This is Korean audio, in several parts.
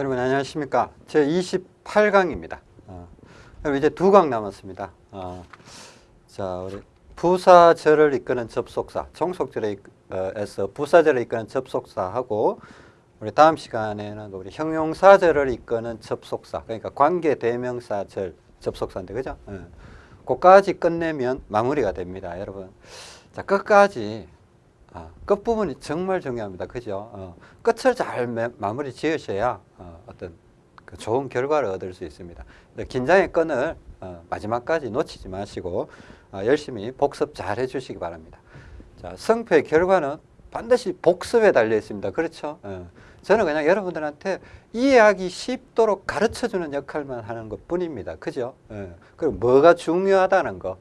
여러분 안녕하십니까? 제 28강입니다. 어, 여러분 이제 두 강 남았습니다. 어, 자 우리 부사절을 이끄는 접속사 종속절에서 부사절을 이끄는 접속사하고 우리 다음 시간에는 우리 형용사절을 이끄는 접속사 그러니까 관계대명사절 접속사인데 그죠? 예. 그까지 끝내면 마무리가 됩니다 여러분. 자 끝까지 아, 끝부분이 정말 중요합니다. 그죠? 어, 끝을 잘 매, 마무리 지으셔야 어, 떤 그 좋은 결과를 얻을 수 있습니다. 긴장의 끈을 어, 마지막까지 놓치지 마시고 어, 열심히 복습 잘 해주시기 바랍니다. 자, 성패의 결과는 반드시 복습에 달려 있습니다. 그렇죠? 어, 저는 그냥 여러분들한테 이해하기 쉽도록 가르쳐주는 역할만 하는 것 뿐입니다. 그죠? 어, 그리고 뭐가 중요하다는 거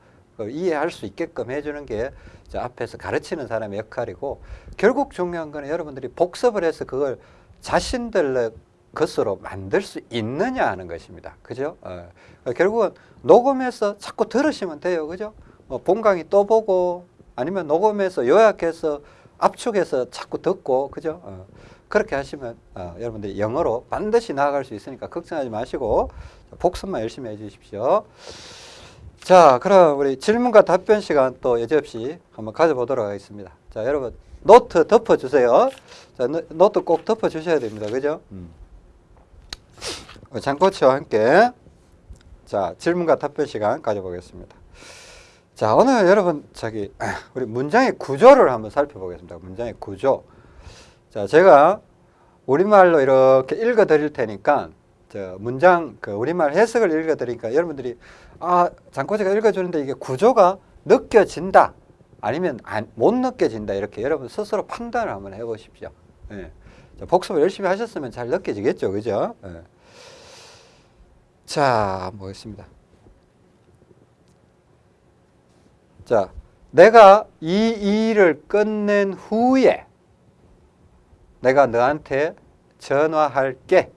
이해할 수 있게끔 해주는 게 앞에서 가르치는 사람의 역할이고 결국 중요한 거는 여러분들이 복습을 해서 그걸 자신들의 것으로 만들 수 있느냐 하는 것입니다. 그죠? 어. 결국은 녹음해서 자꾸 들으시면 돼요. 그죠? 뭐 본강의 또 보고 아니면 녹음해서 요약해서 압축해서 자꾸 듣고 그죠? 어. 그렇게 하시면 어, 여러분들이 영어로 반드시 나아갈 수 있으니까 걱정하지 마시고 복습만 열심히 해 주십시오. 자, 그럼 우리 질문과 답변 시간 또 여지없이 한번 가져보도록 하겠습니다. 자, 여러분 노트 덮어주세요. 자, 노트 꼭 덮어주셔야 됩니다. 그죠? 음. 장코치와 함께 자 질문과 답변 시간 가져보겠습니다. 자, 오늘 여러분 저기 우리 문장의 구조를 한번 살펴보겠습니다. 문장의 구조. 자, 제가 우리말로 이렇게 읽어 드릴 테니까 저 문장 그 우리말 해석을 읽어 드리니까 여러분들이 아 장코지가 읽어주는데 이게 구조가 느껴진다 아니면 안, 못 느껴진다 이렇게 여러분 스스로 판단을 한번 해보십시오. 예. 복습을 열심히 하셨으면 잘 느껴지겠죠, 그죠? 예. 자, 보겠습니다. 자, 내가 이 일을 끝낸 후에 내가 너한테 전화할게.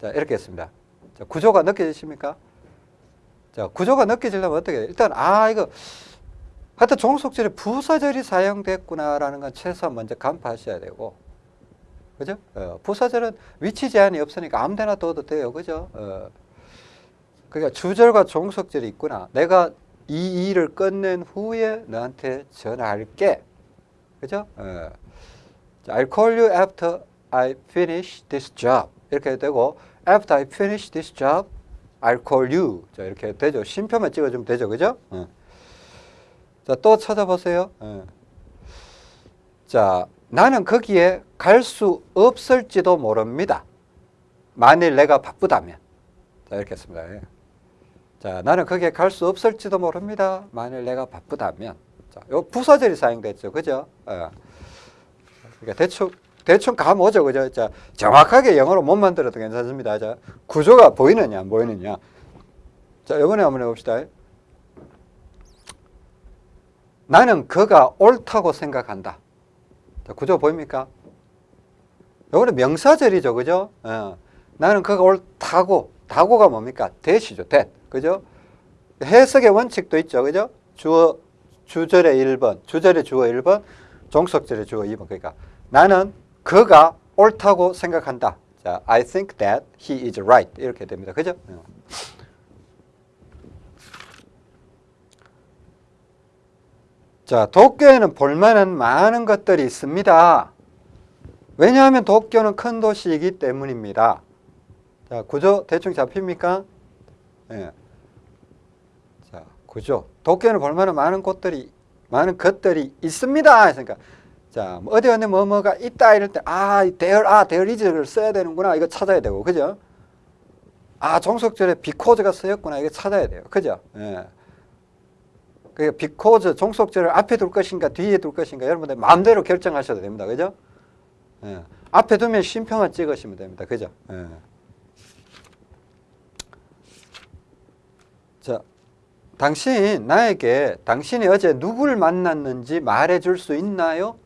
자, 이렇게 했습니다. 자, 구조가 느껴지십니까? 자, 구조가 느껴지려면 어떻게 해요? 일단, 아, 이거, 하여튼 종속절에 부사절이 사용됐구나라는 건 최소한 먼저 간파하셔야 되고, 그죠? 어, 부사절은 위치 제한이 없으니까 아무 데나 둬도 돼요. 그죠? 어, 그러니까 주절과 종속절이 있구나. 내가 이 일을 끝낸 후에 너한테 전화할게. 그죠? 어. I'll call you after I finish this job. 이렇게 되고, after I finish this job, You. 자, 이렇게 되죠. 쉼표만 찍어주면 되죠. 그죠? 어. 자, 또 찾아보세요. 어. 자, 나는 거기에 갈 수 없을지도 모릅니다. 만일 내가 바쁘다면. 자, 이렇게 했습니다. 예. 자, 나는 거기에 갈 수 없을지도 모릅니다. 만일 내가 바쁘다면. 자, 요 부사절이 사용됐죠. 그죠? 어. 그러니까 대충 대충 감 오죠. 그죠? 자, 정확하게 영어로 못 만들어도 괜찮습니다. 자, 구조가 보이느냐, 안 보이느냐. 자, 이번에 한번 해봅시다. 나는 그가 옳다고 생각한다. 자, 구조 보입니까? 이번에 명사절이죠. 그죠? 어. 나는 그가 옳다고. 다고가 뭡니까? 대시죠. 대. 그죠? 해석의 원칙도 있죠. 그죠? 주어, 주절의 1번, 주절의 주어 1번, 종속절의 주어 2번. 그러니까 나는 그가 옳다고 생각한다. 자, I think that he is right. 이렇게 됩니다. 그죠? 어. 자, 도쿄에는 볼만한 많은 것들이 있습니다. 왜냐하면 도쿄는 큰 도시이기 때문입니다. 자, 구조 대충 잡힙니까? 예. 자, 구조. 도쿄에는 볼만한 많은 곳들이, 많은 것들이 있습니다. 그러니까 자, 뭐 어디 어디 뭐뭐가 있다 이럴 때, 아, there, 아, there is를 써야 되는구나. 이거 찾아야 되고, 그죠? 아, 종속절에 because 쓰였구나. 이거 찾아야 돼요. 그죠? 예. 그 because 종속절을 앞에 둘 것인가 뒤에 둘 것인가 여러분들 마음대로 결정하셔도 됩니다. 그죠? 예. 앞에 두면 쉼표만 찍으시면 됩니다. 그죠? 예. 자, 당신 나에게 당신이 어제 누구를 만났는지 말해줄 수 있나요?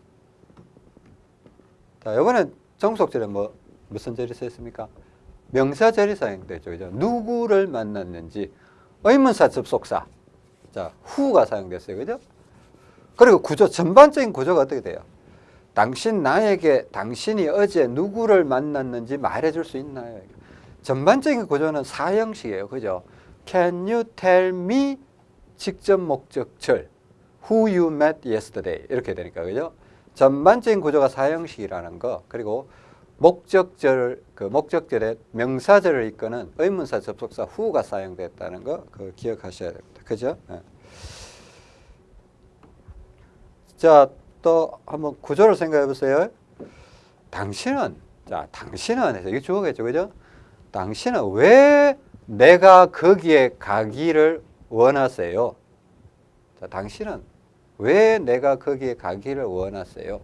자, 이번엔 정속절에 뭐, 무슨 절이 쓰였습니까? 명사 절이 사용되죠. 그죠? 누구를 만났는지. 의문사 접속사. 자, 후가 사용됐어요. 그죠? 그리고 구조, 전반적인 구조가 어떻게 돼요? 당신 나에게 당신이 어제 누구를 만났는지 말해줄 수 있나요? 전반적인 구조는 사형식이에요. 그죠? Can you tell me 직접 목적절 Who you met yesterday 이렇게 되니까 그죠? 전반적인 구조가 사형식이라는 거 그리고 목적절 그 목적절에 명사절을 이끄는 의문사 접속사 who가 사용됐다는 거 그 기억하셔야 됩니다. 그죠? 예. 자, 또 한번 구조를 생각해 보세요. 당신은 자, 당신은 해서 이게 주어겠죠. 그죠? 당신은 왜 내가 거기에 가기를 원하세요? 자, 당신은 왜 내가 거기에 가기를 원하세요?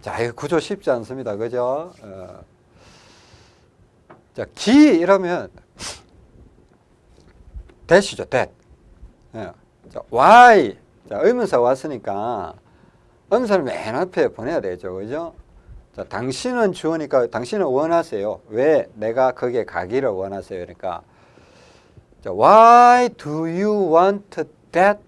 자, 이 구조 쉽지 않습니다. 그죠? 어. 자, 기 이러면 that이죠, that. 예. 자, why. 자, 의문사 왔으니까 음사를 맨 앞에 보내야 되죠. 그죠? 자, 당신은 주어니까 당신은 원하세요. 왜 내가 거기에 가기를 원하세요? 그러니까 자, why do you want that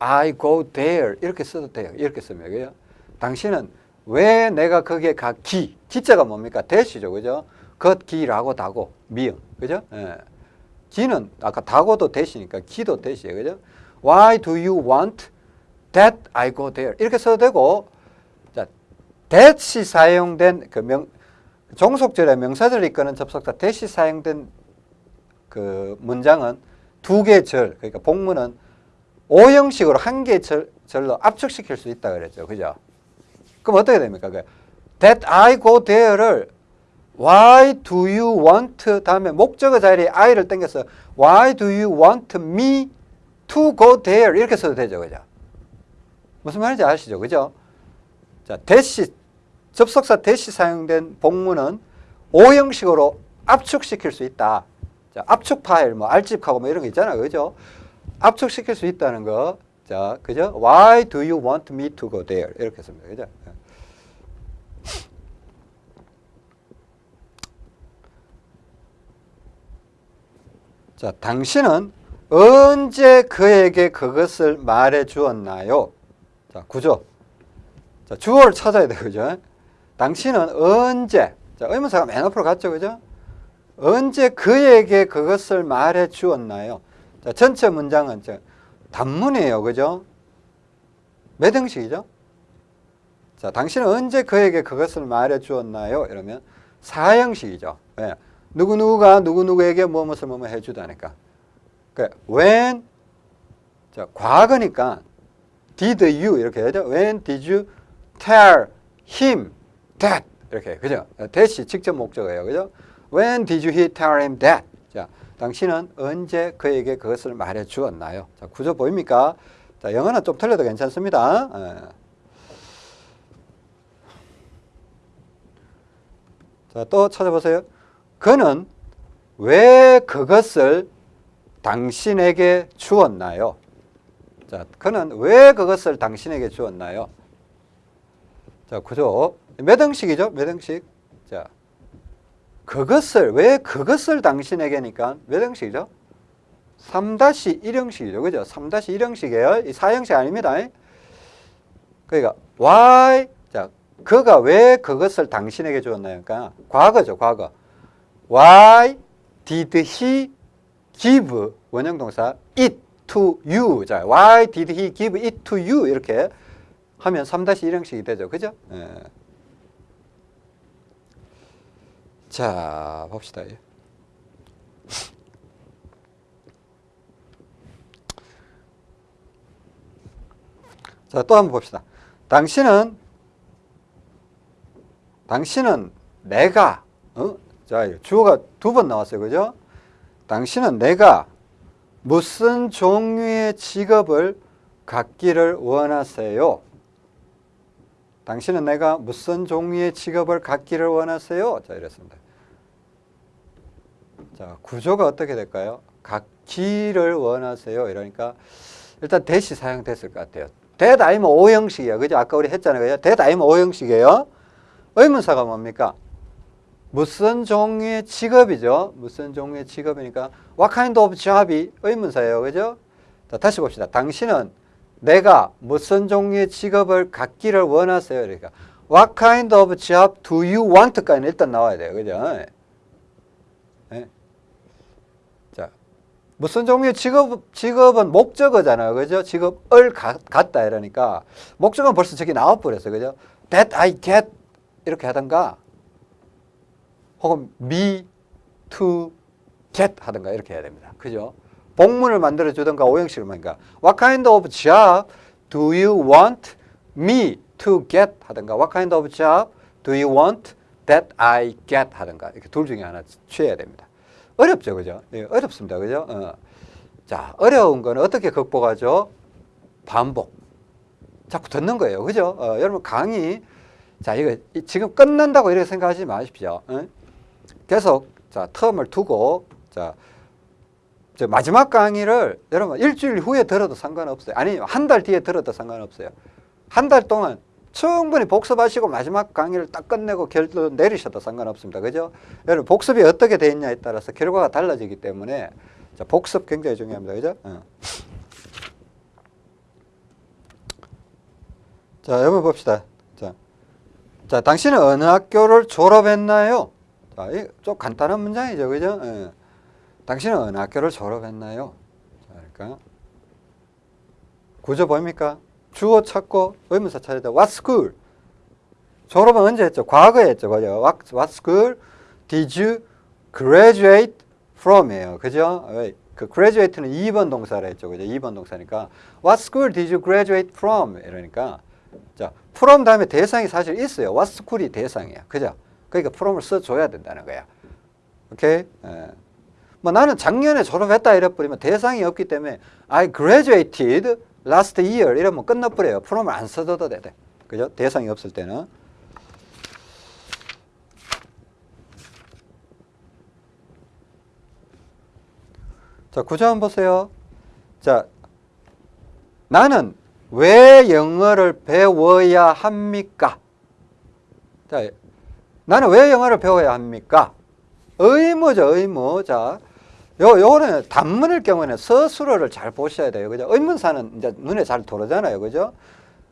I go there? 이렇게 써도 돼요. 이렇게 쓰면 그죠? 당신은 왜 내가 거기에 가기? 기자가 뭡니까? 대시죠. 그죠? 걷기라고 다고 미음. 그죠? 예. 기는 아까 다고도 대시니까 기도 대시예요. 그죠? Why do you want that I go there? 이렇게 써도 되고 자, that이 사용된 그 명, 종속절의 명사절을 이끄는 접속사 that이 사용된 그 문장은 두 개 절, 그러니까 복문은 오형식으로 한개 절로 압축시킬 수 있다 그랬죠. 그죠? 그럼 어떻게 됩니까? 그 that I go there를 why do you want 다음에 목적어 자리에 I를 땡겨서 why do you want me to go there 이렇게 써도 되죠. 그죠? 무슨 말인지 아시죠? 그죠? 자, 대시 접속사 대시 사용된 복문은 오형식으로 압축시킬 수 있다. 자, 압축 파일, 뭐 알집하고 뭐 이런 거 있잖아요. 그죠? 압축시킬 수 있다는 거. 자, 그죠? Why do you want me to go there? 이렇게 씁니다. 그죠? 자, 당신은 언제 그에게 그것을 말해 주었나요? 자, 구조. 자, 주어를 찾아야 돼요. 그죠? 당신은 언제, 자, 의문사가 맨 앞으로 갔죠. 그죠? 언제 그에게 그것을 말해 주었나요? 자, 전체 문장은 저 단문이에요. 그죠? 몇 형식이죠? 자, 당신은 언제 그에게 그것을 말해 주었나요? 이러면 사형식이죠. 왜? 누구누구가 누구누구에게 무엇을 뭐뭐 해주다니까. 그 when 자, 과거니까 did you 이렇게 해야죠. When did you tell him that 이렇게 그죠? that이 직접 목적어예요. 그죠? When did you tell him that? 자, 당신은 언제 그에게 그것을 말해 주었나요? 자, 구조 보입니까? 자, 영어는 좀 틀려도 괜찮습니다. 예. 자, 또 찾아보세요. 그는 왜 그것을 당신에게 주었나요? 자, 그는 왜 그것을 당신에게 주었나요? 자, 구조. 몇 형식이죠? 몇 형식? 자, 그것을, 왜 그것을 당신에게니까 몇 형식이죠? 3-1형식이죠. 그죠? 3-1형식이에요. 이 4형식 아닙니다. 그러니까, why, 자, 그가 왜 그것을 당신에게 주었나요? 그러니까, 과거죠, 과거. Why did he give 원형 동사 it to you? 자, why did he give it to you? 이렇게 하면 3-1형식이 되죠. 그죠? 예. 자, 봅시다. 자, 또 한번 봅시다. 당신은 당신은 내가 어? 자, 주어가 두 번 나왔어요. 그죠? 당신은 내가 무슨 종류의 직업을 갖기를 원하세요? 당신은 내가 무슨 종류의 직업을 갖기를 원하세요? 자, 이랬습니다. 자, 구조가 어떻게 될까요? 갖기를 원하세요. 이러니까 일단 대시 사용됐을 것 같아요. that 아니면 오형식이에요. 그죠? 아까 우리 했잖아요. that 아니면 오형식이에요. 의문사가 뭡니까? 무슨 종류의 직업이죠? 무슨 종류의 직업이니까 what kind of job이 의문사예요. 그죠? 자, 다시 봅시다. 당신은 내가 무슨 종류의 직업을 갖기를 원하세요? 그러니까 What kind of job do you want?까지는 일단 나와야 돼요. 그죠? 예. 자, 무슨 종류의 직업, 직업은 목적어잖아요. 그죠? 직업을 가, 갖다 이러니까 목적어는 벌써 저기 나와버렸어요. 그죠? That I get 이렇게 하던가 혹은 me to get 하든가 이렇게 해야 됩니다. 그죠? 복문을 만들어 주든가 오형식을 만든가 What kind of job do you want me to get 하든가 What kind of job do you want that I get 하든가 이렇게 둘 중에 하나 취해야 됩니다. 어렵죠, 그죠? 예, 어렵습니다, 그죠? 어. 자, 어려운 건 어떻게 극복하죠? 반복. 자꾸 듣는 거예요, 그죠? 어, 여러분 강의 자 이거 지금 끝난다고 이렇게 생각하지 마십시오. 어? 계속 자 텀을 두고 자 마지막 강의를 여러분 일주일 후에 들어도 상관없어요. 아니 한 달 뒤에 들어도 상관없어요. 한 달 동안 충분히 복습하시고 마지막 강의를 딱 끝내고 결론 내리셔도 상관없습니다. 그죠? 여러분 복습이 어떻게 돼 있냐에 따라서 결과가 달라지기 때문에 자, 복습 굉장히 중요합니다. 그죠? 어. 자, 여러분 봅시다. 자, 자, 당신은 어느 학교를 졸업했나요? 자, 좀 간단한 문장이죠. 그죠? 예. 당신은 어느 학교를 졸업했나요? 자, 그러니까 구조 보입니까? 주어 찾고 의문사 찾아야 돼. What school? 졸업은 언제 했죠? 과거에 했죠. 그죠? What, what school did you graduate from이에요. 그죠? 그 graduate는 2번 동사라 했죠. 그죠? 2번 동사니까 What school did you graduate from? 이러니까 자, from 다음에 대상이 사실 있어요. What school이 대상이야. 그죠? 그러니까 from을 써줘야 된다는 거야. 오케이? 예. 뭐 나는 작년에 졸업했다 이래버리면 대상이 없기 때문에 I graduated last year 이러면 끝나버려요. from을 안 써줘도 돼. 그죠? 대상이 없을 때는. 자, 구조 한번 보세요. 자, 나는 왜 영어를 배워야 합니까? 자, 나는 왜 영어를 배워야 합니까? 의무죠, 의무. 자, 요, 요거는 단문일 경우에는 서술어를 잘 보셔야 돼요. 그죠? 의문사는 이제 눈에 잘 들어오잖아요. 그죠?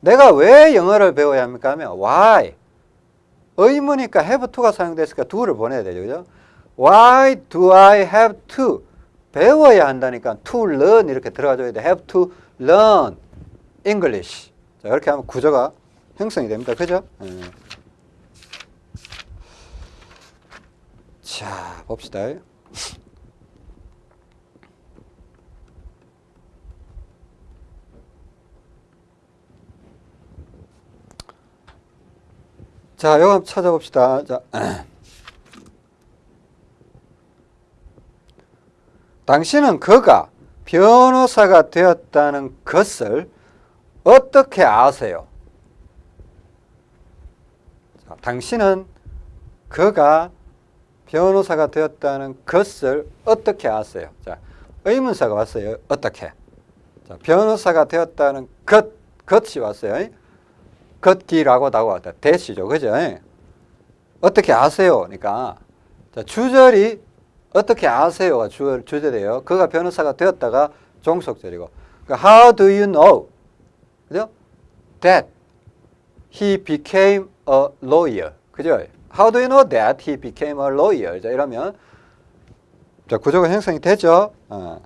내가 왜 영어를 배워야 합니까? 하면 why. 의무니까 have to가 사용됐으니까 do를 보내야 되죠. 그죠? Why do I have to? 배워야 한다니까 to learn 이렇게 들어가줘야 돼. have to learn English. 자, 이렇게 하면 구조가 형성이 됩니다. 그죠? 음. 자, 봅시다. 자, 이거 한번 찾아봅시다. 자. 당신은 그가 변호사가 되었다는 것을 어떻게 아세요? 자, 당신은 그가 변호사가 되었다는 것을 어떻게 아세요? 자, 의문사가 왔어요. 어떻게? 자, 변호사가 되었다는 것, 것이 왔어요. 걷기라고 나왔다. 대시죠. 그죠? 어떻게 아세요? 그러니까 자, 주절이 어떻게 아세요가 주, 주절이에요. 그가 변호사가 되었다가 종속절이고 그러니까 How do you know? 그죠? That he became a lawyer. 그죠? How do you know that he became a lawyer? 자, 이러면 자, 구조가 형성이 되죠. 어.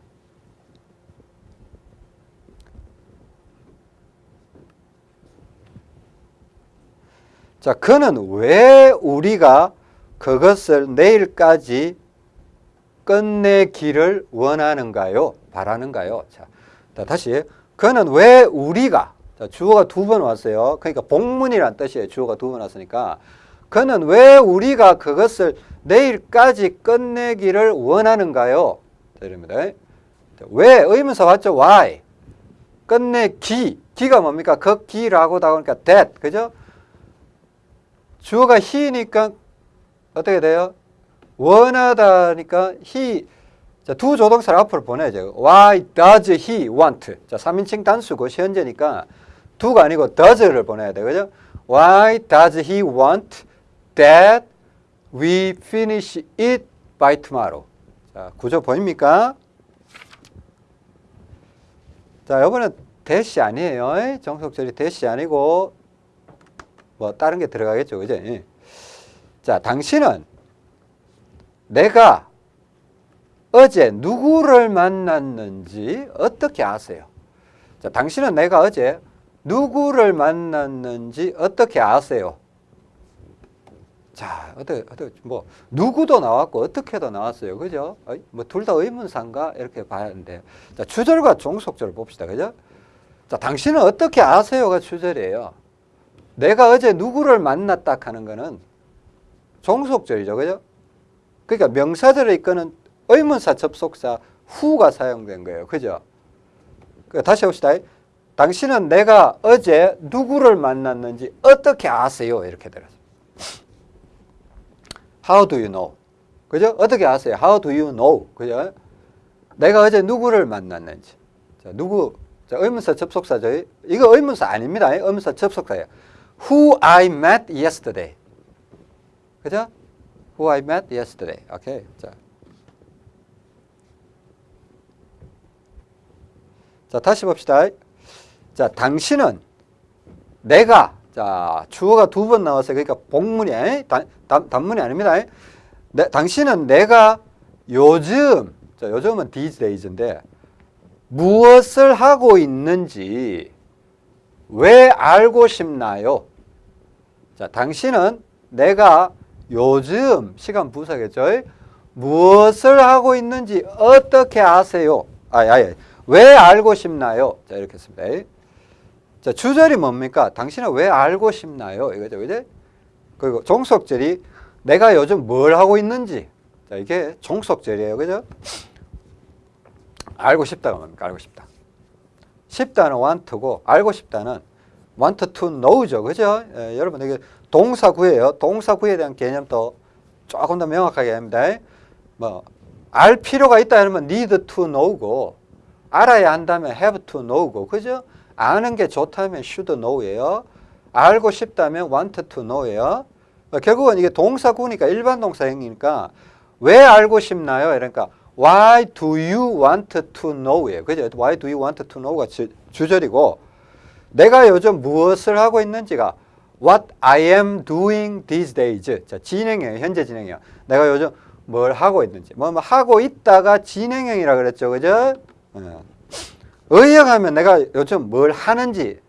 자, 그는 왜 우리가 그것을 내일까지 끝내기를 원하는가요? 바라는가요? 자, 다시. 그는 왜 우리가, 자, 주어가 두 번 왔어요. 그러니까 복문이란 뜻이에요. 주어가 두 번 왔으니까. 그는 왜 우리가 그것을 내일까지 끝내기를 원하는가요? 자, 이럽니다. 왜? 의문사 왔죠? why? 끝내기. 기가 뭡니까? 그 기라고 나오니까 that. 그죠? 주어가 he니까 어떻게 돼요? 원하다니까 he 자, 두 조동사를 앞으로 보내야죠. Why does he want? 자, 3인칭 단수고 현재니까 두가 아니고 does를 보내야 돼요. 그죠? Why does he want that we finish it by tomorrow? 자, 구조 보입니까? 자, 이번에 대시 아니에요. 에? 종속절이 대시 아니고 뭐 다른 게 들어가겠죠. 그죠? 예. 자, 당신은 내가 어제 누구를 만났는지 어떻게 아세요? 자, 당신은 내가 어제 누구를 만났는지 어떻게 아세요? 자, 어떻게, 어떻게, 뭐, 누구도 나왔고, 어떻게도 나왔어요. 그죠? 뭐, 둘 다 의문사인가? 이렇게 봐야 하는데. 자, 주절과 종속절을 봅시다. 그죠? 자, 당신은 어떻게 아세요가 주절이에요. 내가 어제 누구를 만났다 하는 거는 종속절이죠. 그죠? 그러니까 명사절을 이끄는 의문사 접속사 후가 사용된 거예요. 그죠? 그 다시 봅시다. 당신은 내가 어제 누구를 만났는지 어떻게 아세요? 이렇게 들었어요. How do you know? 그죠? 어떻게 아세요? How do you know? 그죠? 내가 어제 누구를 만났는지. 자, 누구? 자, 의문사 접속사죠. 이거 의문사 아닙니다. 의문사 접속사예요. Who I met yesterday. 그죠? Who I met yesterday. 오케이. 자. 자, 다시 봅시다. 자, 당신은 내가 자, 주어가 두 번 나왔어요. 그러니까 복문이 단, 단, 단문이 아닙니다. 내, 당신은 내가 요즘 자, 요즘은 these days인데 무엇을 하고 있는지 왜 알고 싶나요? 자, 당신은 내가 요즘 시간 부사겠죠? 무엇을 하고 있는지 어떻게 아세요? 아, 아예. 왜 알고 싶나요? 자, 이렇게 했습니다. 자, 주절이 뭡니까? 당신은 왜 알고 싶나요? 이거죠. 그죠? 그리고 종속절이 내가 요즘 뭘 하고 있는지. 자, 이게 종속절이에요. 그죠? 알고 싶다가 뭡니까? 알고 싶다. 싶다는 want고 알고 싶다는 want to know죠. 그죠? 예, 여러분 이게 동사구예요. 동사구에 대한 개념도 조금 더 명확하게 합니다. 뭐, 알 필요가 있다 이러면 need to know고 알아야 한다면 have to know고 그죠? 아는 게 좋다면 should know예요. 알고 싶다면 want to know예요. 어, 결국은 이게 동사구니까 일반 동사형이니까 왜 알고 싶나요? 그러니까 why do you want to know예요. 그죠? why do you want to know가 주, 주절이고 내가 요즘 무엇을 하고 있는지가 what I am doing these days. 자, 진행형, 현재 진행형. 내가 요즘 뭘 하고 있는지. 뭐, 뭐 하고 있다가 진행형이라 그랬죠. 그죠? 어. 의역하면 내가 요즘 뭘 하는지,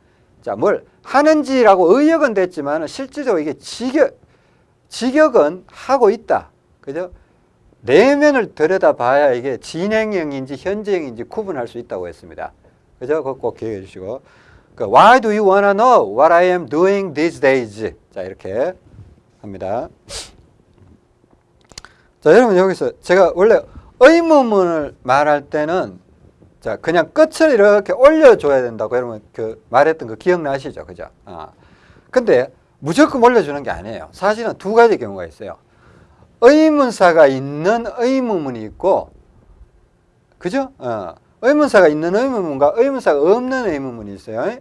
자, 뭘 하는지라고 의역은 됐지만 실질적으로 이게 직역, 직역은 하고 있다. 그죠? 내면을 들여다봐야 이게 진행형인지 현재형인지 구분할 수 있다고 했습니다. 그죠? 꼭 기억해 주시고. 그 Why do you wanna know what I am doing these days? 자, 이렇게 합니다. 자, 여러분 여기서 제가 원래 의문문을 말할 때는 자, 그냥 끝을 이렇게 올려줘야 된다고 여러분 그 말했던 거 기억나시죠? 그죠? 아. 근데 무조건 올려주는 게 아니에요. 사실은 두 가지 경우가 있어요. 의문사가 있는 의문문이 있고, 그죠? 어. 의문사가 있는 의문문과 의문사가 없는 의문문이 있어요.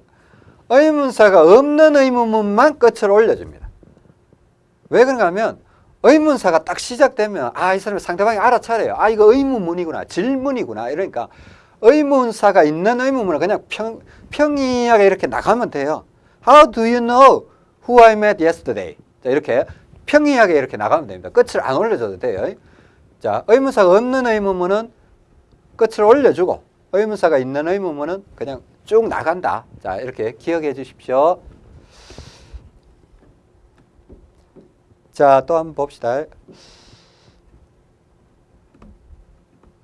의문사가 없는 의문문만 끝을 올려줍니다. 왜 그런가 하면 의문사가 딱 시작되면 아, 이 사람이 상대방이 알아차려요. 아, 이거 의문문이구나. 질문이구나. 이러니까 의문사가 있는 의문문을 그냥 평, 평이하게 이렇게 나가면 돼요. How do you know who I met yesterday? 자, 이렇게 평이하게 이렇게 나가면 됩니다. 끝을 안 올려줘도 돼요. 자, 의문사가 없는 의문문은 끝을 올려주고 의문사가 있는 의문문은 그냥 쭉 나간다. 자, 이렇게 기억해 주십시오. 자, 또 한번 봅시다.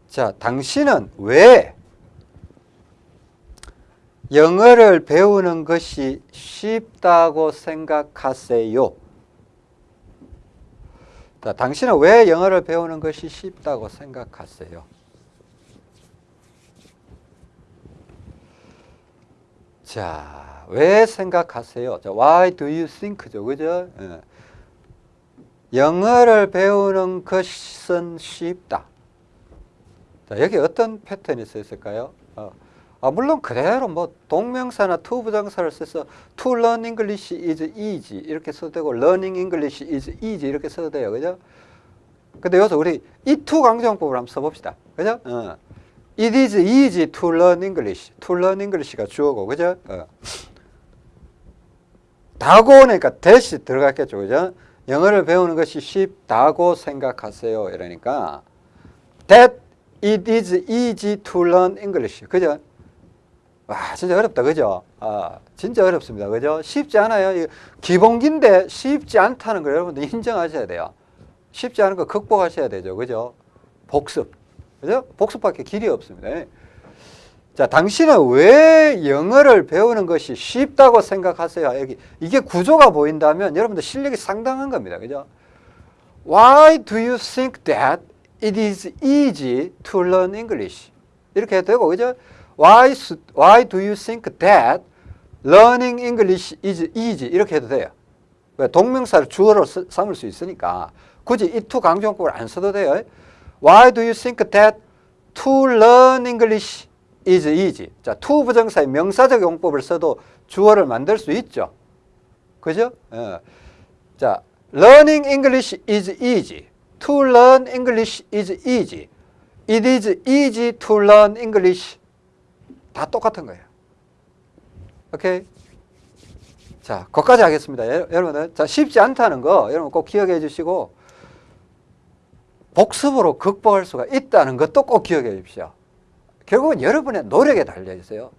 자, 당신은 왜 영어를 배우는 것이 쉽다고 생각하세요? 자, 당신은 왜 영어를 배우는 것이 쉽다고 생각하세요? 자, 왜 생각하세요? 자, why do you think죠? 그죠? 예. 영어를 배우는 것은 쉽다. 자, 여기 어떤 패턴이 있을까요? 어. 아, 물론 그대로 뭐 동명사나 to 부정사를 써서 to learn English is easy 이렇게 써도 되고 learning English is easy 이렇게 써도 돼요. 그죠? 근데 여기서 우리 이 to 강조형법을 한번 써봅시다. 그죠? 어. It is easy to learn English. To learn English가 주어고, 그죠? 어. 다고 오니까 대시 들어갔겠죠, 그죠? 영어를 배우는 것이 쉽다고 생각하세요. 이러니까 That it is easy to learn English. 그죠? 와, 진짜 어렵다, 그죠? 아, 진짜 어렵습니다, 그죠? 쉽지 않아요. 기본기인데 쉽지 않다는 걸 여러분들 인정하셔야 돼요. 쉽지 않은 거 극복하셔야 되죠, 그죠? 복습, 그죠? 복습밖에 길이 없습니다. 자, 당신은 왜 영어를 배우는 것이 쉽다고 생각하세요? 여기 이게 구조가 보인다면 여러분들 실력이 상당한 겁니다, 그죠? Why do you think that it is easy to learn English? 이렇게 해도 되고, 그죠? Why, why do you think that learning English is easy? 이렇게 해도 돼요. 왜? 동명사를 주어로 쓰, 삼을 수 있으니까 굳이 이 to 강조용법을 안 써도 돼요. Why do you think that to learn English is easy? 자, to 부정사의 명사적 용법을 써도 주어를 만들 수 있죠. 그죠? 예. 자, learning English is easy. To learn English is easy. It is easy to learn English. 다 똑같은 거예요. 오케이? 자, 거기까지 하겠습니다. 여러분들. 자, 쉽지 않다는 거 여러분 꼭 기억해 주시고 복습으로 극복할 수가 있다는 것도 꼭 기억해 주십시오. 결국은 여러분의 노력에 달려 있어요.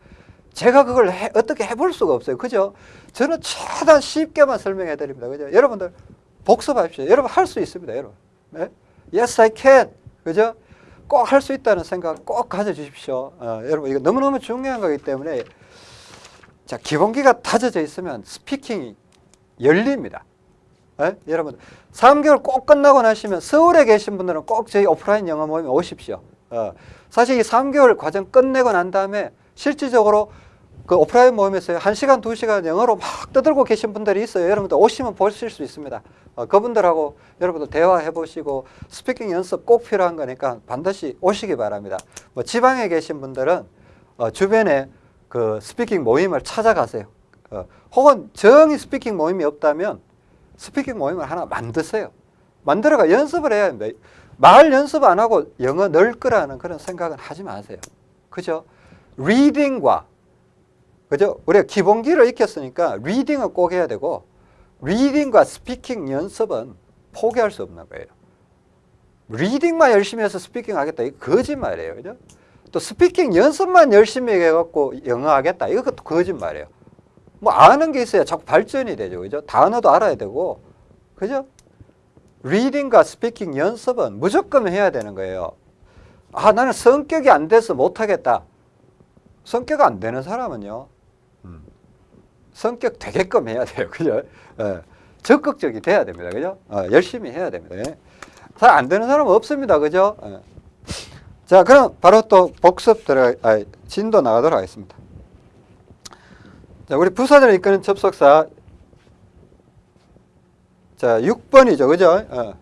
제가 그걸 해, 어떻게 해볼 수가 없어요. 그죠? 저는 최대한 쉽게만 설명해 드립니다. 그죠? 여러분들 복습하십시오. 여러분 할 수 있습니다. 여러분. 네? Yes, I can. 그죠? 꼭 할 수 있다는 생각 꼭 가져주십시오. 어, 여러분 이거 너무너무 중요한 거기 때문에 자 기본기가 다져져 있으면 스피킹이 열립니다. 네? 여러분 3개월 꼭 끝나고 나시면 서울에 계신 분들은 꼭 저희 오프라인 영어 모임에 오십시오. 어, 사실 이 3개월 과정 끝내고 난 다음에 실질적으로 그 오프라인 모임에서 1시간, 2시간 영어로 막 떠들고 계신 분들이 있어요. 여러분들 오시면 보실 수 있습니다. 어, 그분들하고 여러분들 대화해 보시고 speaking 연습 꼭 필요한 거니까 반드시 오시기 바랍니다. 뭐 지방에 계신 분들은 어, 주변에 그 speaking 모임을 찾아가세요. 어, 혹은 정히 speaking 모임이 없다면 speaking 모임을 하나 만드세요. 만들어가 연습을 해야 합니다. 말 연습 안 하고 영어 늘 거라는 그런 생각은 하지 마세요. 그죠? reading과 그죠? 우리가 기본기를 익혔으니까 reading은 꼭 해야 되고 reading과 speaking 연습은 포기할 수 없는 거예요. reading만 열심히 해서 speaking 하겠다. 이거 거짓말이에요. 그죠? 또 speaking 연습만 열심히 해갖고 영어 하겠다. 이것도 거짓말이에요. 뭐 아는 게 있어야 자꾸 발전이 되죠. 그죠? 단어도 알아야 되고. 그죠? reading과 speaking 연습은 무조건 해야 되는 거예요. 아, 나는 성격이 안 돼서 못하겠다. 성격 안 되는 사람은요, 음, 성격 되게끔 해야 돼요. 그죠? 예, 적극적이 돼야 됩니다. 그죠? 어, 열심히 해야 됩니다. 예. 잘안 되는 사람은 없습니다. 그죠? 예. 자, 그럼 바로 또 복습 들어, 아, 진도 나가도록 하겠습니다. 자, 우리 부사들을 이끄는 접속사. 자, 6번이죠. 그죠? 어.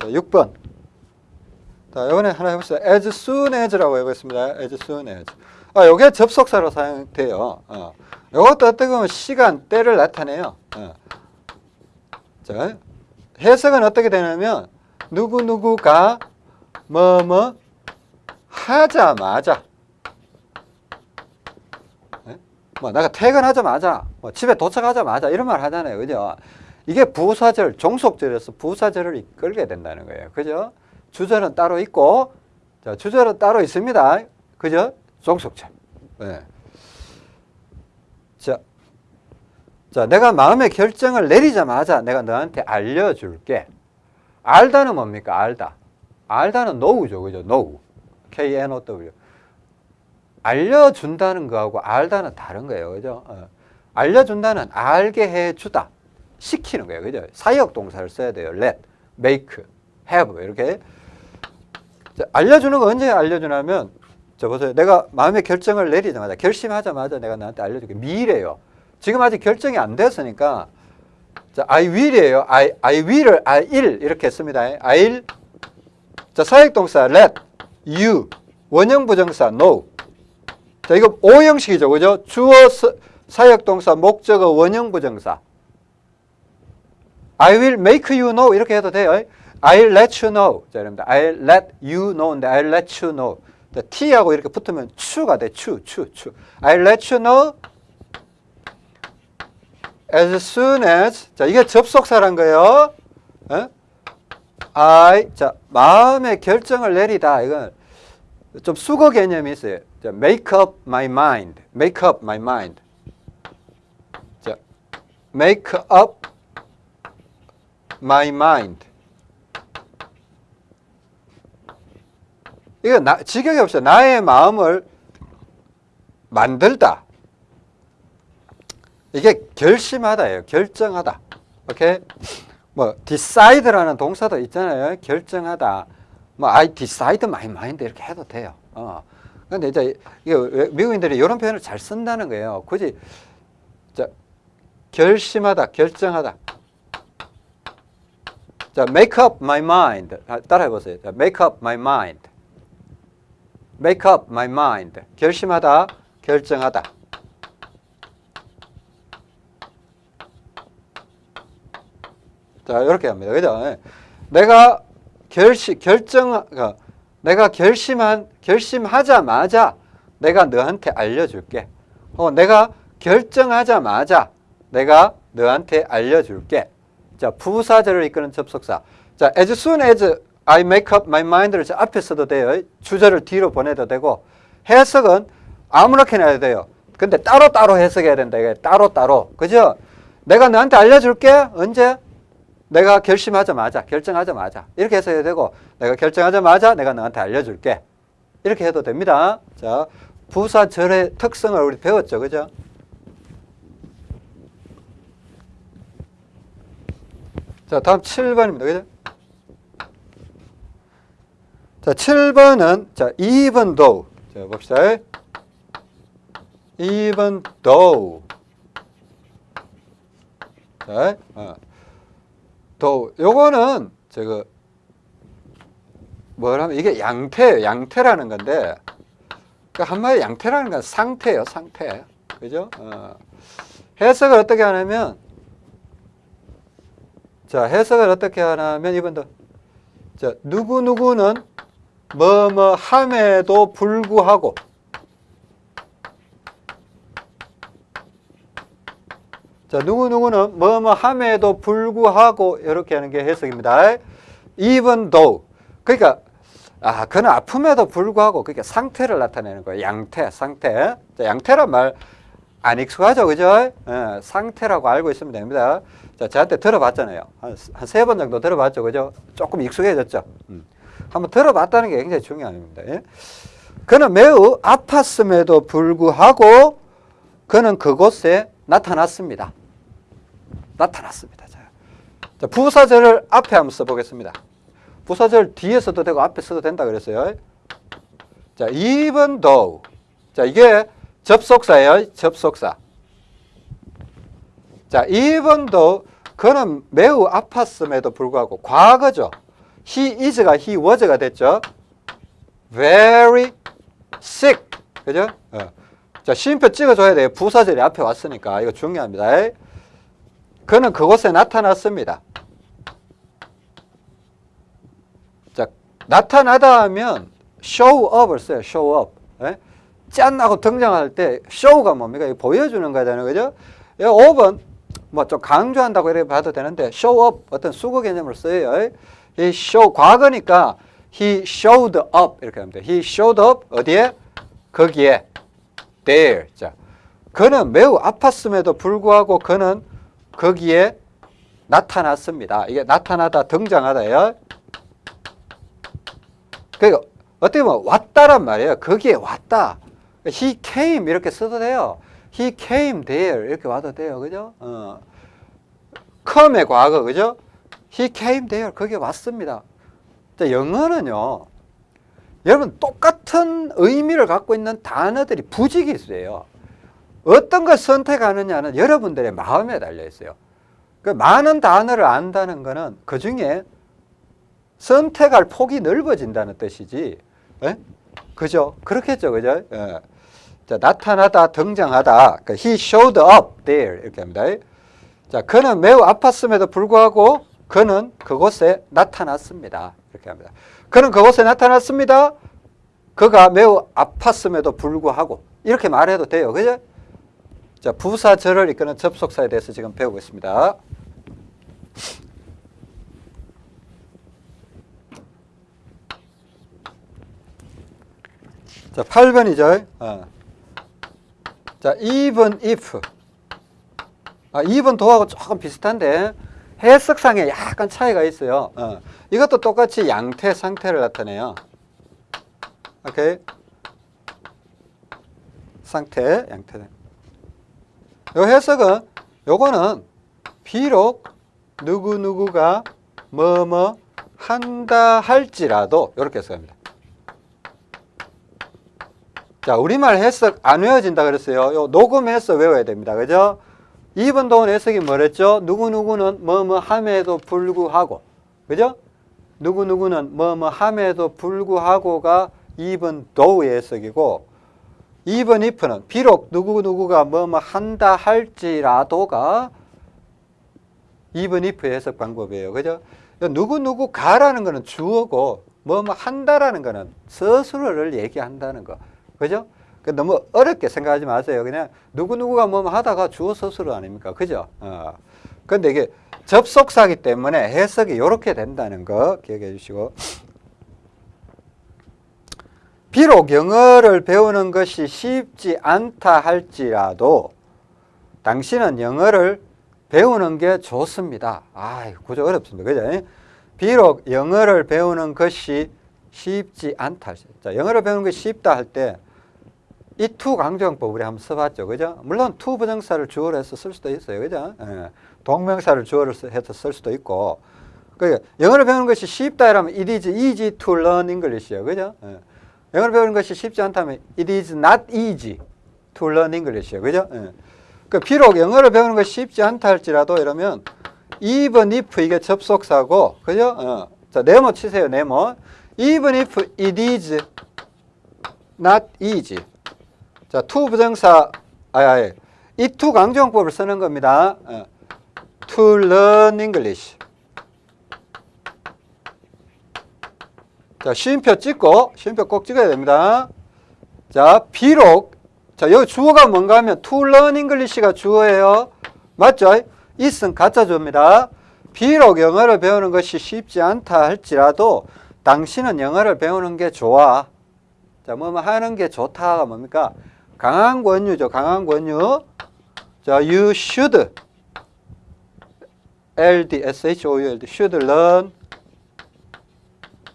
자, 6번. 자, 이번에 하나 해봅시다. as soon as라고 해보겠습니다. as soon as. 아, 요게 접속사로 사용돼요. 어. 요것도 어떻게 보면 시간, 때를 나타내요. 어. 자, 해석은 어떻게 되냐면, 누구누구가 뭐, 뭐, 하자마자. 네? 뭐, 내가 퇴근하자마자, 뭐, 집에 도착하자마자, 이런 말 하잖아요. 그죠? 이게 부사절, 종속절에서 부사절을 이끌게 된다는 거예요. 그죠? 주절은 따로 있고, 자, 주절은 따로 있습니다. 그죠? 종속절. 네. 자, 자, 내가 마음의 결정을 내리자마자 내가 너한테 알려줄게. 알다는 뭡니까? 알다. 알다는 know죠. 그죠? know. K-N-O-W. 알려준다는 거하고 알다는 다른 거예요. 그죠? 어. 알려준다는 알게 해주다. 시키는 거예요. 그죠? 사역 동사를 써야 돼요. let, make, have. 이렇게. 자, 알려주는 거 언제 알려주냐면, 저 보세요. 내가 마음의 결정을 내리자마자, 결심하자마자 내가 나한테 알려줄게. 미래요. 지금 아직 결정이 안 됐으니까, 자, I will이에요. I, I will을 I will 이렇게 했습니다. I'll. 자, 사역동사 let, you. 원형 부정사 no. 자, 이거 오형식이죠. 그죠? 주어 사역동사 목적어 원형부정사. I will make you know 이렇게 해도 돼요. I'll let you know. 자, 여러분들. I'll let you know인데 I'll let you know. 자, T하고 이렇게 붙으면 추가 돼. 추, 추, 추. I let you know as soon as 자, 이게 접속사란 거예요. 에? I 자, 마음의 결정을 내리다. 이건 좀 수거 개념이 있어요. 자, make up my mind. make up my mind. 자, make up my mind. 이거 나, 지경이 없어요. 나의 마음을 만들다. 이게 결심하다예요. 결정하다. 오케이? 뭐 decide라는 동사도 있잖아요. 결정하다. 뭐 I decide my mind 이렇게 해도 돼요. 어. 근데 이제 이게 왜- 미국인들이 이런 표현을 잘 쓴다는 거예요. 굳이 자, 결심하다, 결정하다. 자, make up my mind. 아, 따라해 보세요. 자, make up my mind. make up my mind. 결심하다, 결정하다. 자, 이렇게 합니다. 그죠? 예. 내가 결심, 결정, 그, 내가 결심한, 결심하자마자 내가 너한테 알려줄게. 혹은 내가 결정하자마자 내가 너한테 알려줄게. 자, 부사절을 이끄는 접속사. 자, as soon as I make up my mind를 저 앞에 써도 돼요. 주절을 뒤로 보내도 되고 해석은 아무렇게나 해도 돼요. 근데 따로따로 해석해야 된다. 이게 따로따로. 그죠? 내가 너한테 알려줄게. 언제? 내가 결심하자마자, 결정하자마자. 이렇게 해서 해야 되고, 내가 결정하자마자 내가 너한테 알려줄게. 이렇게 해도 됩니다. 자, 부사절의 특성을 우리 배웠죠. 그죠? 자, 다음 7번입니다. 그죠? 자, 7번은, 자, even though. 자, 봅시다. even though. 자, 어. though. 요거는, 저거, 뭐라면, 이게 양태예요. 양태라는 건데, 그 한마디 양태라는 건 상태예요. 상태. 그죠? 어. 해석을 어떻게 하냐면, 자, 해석을 어떻게 하냐면, 이번도, 자, 누구누구는 뭐 뭐 함에도 불구하고 자, 누구누구는 뭐 뭐 함에도 불구하고 이렇게 하는 게 해석입니다. even though. 그러니까 아, 그는 아픔에도 불구하고 그러니까 상태를 나타내는 거예요. 양태, 상태. 자, 양태란 말 안 익숙하죠, 그죠? 예, 상태라고 알고 있으면 됩니다. 자, 저한테 들어봤잖아요. 한 세번 정도 들어봤죠, 그죠? 조금 익숙해졌죠. 음. 한번 들어봤다는 게 굉장히 중요합니다. 예? 그는 매우 아팠음에도 불구하고 그는 그곳에 나타났습니다. 나타났습니다. 자, 자, 부사절을 앞에 한번 써보겠습니다. 부사절 뒤에 써도 되고 앞에 써도 된다 그랬어요. 자, even though. 자, 이게 접속사예요. 접속사. 자, even though 그는 매우 아팠음에도 불구하고 과거죠. he is가 he was가 됐죠. very sick. 그죠? 어. 자, 시인표 찍어줘야 돼요. 부사절이 앞에 왔으니까. 이거 중요합니다. 그는 그곳에 나타났습니다. 자, 나타나다 하면 show up을 써요. show up. 예? 짠 하고 등장할 때 show가 뭡니까? 이거 보여주는 거잖아요. 그죠? 이 up은 뭐좀 강조한다고 이렇게 봐도 되는데 show up 어떤 수거 개념을 써요. 이 show 과거니까 he showed up 이렇게 합니다. he showed up 어디에? 거기에 there. 자, 그는 매우 아팠음에도 불구하고 그는 거기에 나타났습니다. 이게 나타나다 등장하다예요. 그러니까 어떻게 보면 왔다란 말이에요. 거기에 왔다. He came 이렇게 써도 돼요. He came there 이렇게 와도 돼요. 그죠? 어. come의 과거 그죠? He came there 거기에 왔습니다. 자, 영어는요. 여러분 똑같은 의미를 갖고 있는 단어들이 있어요. 어떤 걸 선택하느냐는 여러분들의 마음에 달려 있어요. 그 많은 단어를 안다는 것은 그 중에 선택할 폭이 넓어진다는 뜻이지. 예? 그죠? 그렇겠죠, 그죠? 예. 자, 나타나다, 등장하다. 그 he showed up there 이렇게 합니다. 자, 그는 매우 아팠음에도 불구하고 그는 그곳에 나타났습니다. 이렇게 합니다. 그는 그곳에 나타났습니다. 그가 매우 아팠음에도 불구하고 이렇게 말해도 돼요. 그죠? 자, 부사절을 이끄는 접속사에 대해서 지금 배우고 있습니다. 자, 8번이죠. 어. 자, even if. 아, even 도하고 조금 비슷한데 해석상에 약간 차이가 있어요. 어. 이것도 똑같이 양태 상태를 나타내요. 오케이. 상태, 양태. 요 해석은 요거는 비록 누구누구가 뭐뭐 한다 할지라도 이렇게 해석합니다. 자, 우리말 해석 안 외워진다 그랬어요. 요 녹음해서 외워야 됩니다. 그죠? 2번 동원 해석이 뭐랬죠? 누구누구는 뭐뭐 함에도 불구하고. 그죠? 누구누구는 뭐뭐 함에도 불구하고가 2번 도우의 해석이고 2번 if는 비록 누구누구가 뭐뭐 한다 할지라도가 2번 if의 해석 방법이에요. 그죠? 누구누구 가라는 거는 주어고 뭐뭐 한다라는 거는 스스로를 얘기한다는 거. 그죠? 그 너무 어렵게 생각하지 마세요. 그냥 누구누구가 뭐 하다가 주어 스스로 아닙니까? 그죠? 어. 근데 이게 접속사기 때문에 해석이 이렇게 된다는 거 기억해 주시고. 비록 영어를 배우는 것이 쉽지 않다 할지라도 당신은 영어를 배우는 게 좋습니다. 아, 구조 어렵습니다. 그죠? 비록 영어를 배우는 것이 쉽지 않다. 자, 영어를 배우는 것이 쉽다 할 때 it to 강조용법 우리 한번 써봤죠. 그죠? 물론 to 부정사를 주어로 해서 쓸 수도 있어요. 그죠? 예. 동명사를 주어로 해서 쓸 수도 있고. 그 영어를 배우는 것이 쉽다 이러면 it is easy to learn English예요. 그죠? 예. 영어를 배우는 것이 쉽지 않다면 it is not easy to learn English예요. 그죠? 예. 그 비록 영어를 배우는 것이 쉽지 않다 할지라도 이러면 even if 이게 접속사고 그죠? 어. 자, 네모 치세요. 네모. even if it is not easy. 자, to 부정사 아예 아예 이투 강조형법을 쓰는 겁니다. 어. to learn English. 자, 쉼표 찍고 쉼표 꼭 찍어야 됩니다. 자, 비록 자, 여기 주어가 뭔가 하면 to learn English가 주어예요. 맞죠? is은 가짜 주어입니다. 비록 영어를 배우는 것이 쉽지 않다 할지라도 당신은 영어를 배우는 게 좋아. 자, 뭐, 뭐 하는 게 좋다가 뭡니까? 강한 권유죠. 강한 권유. 자, you should. LD, SHOULD. should learn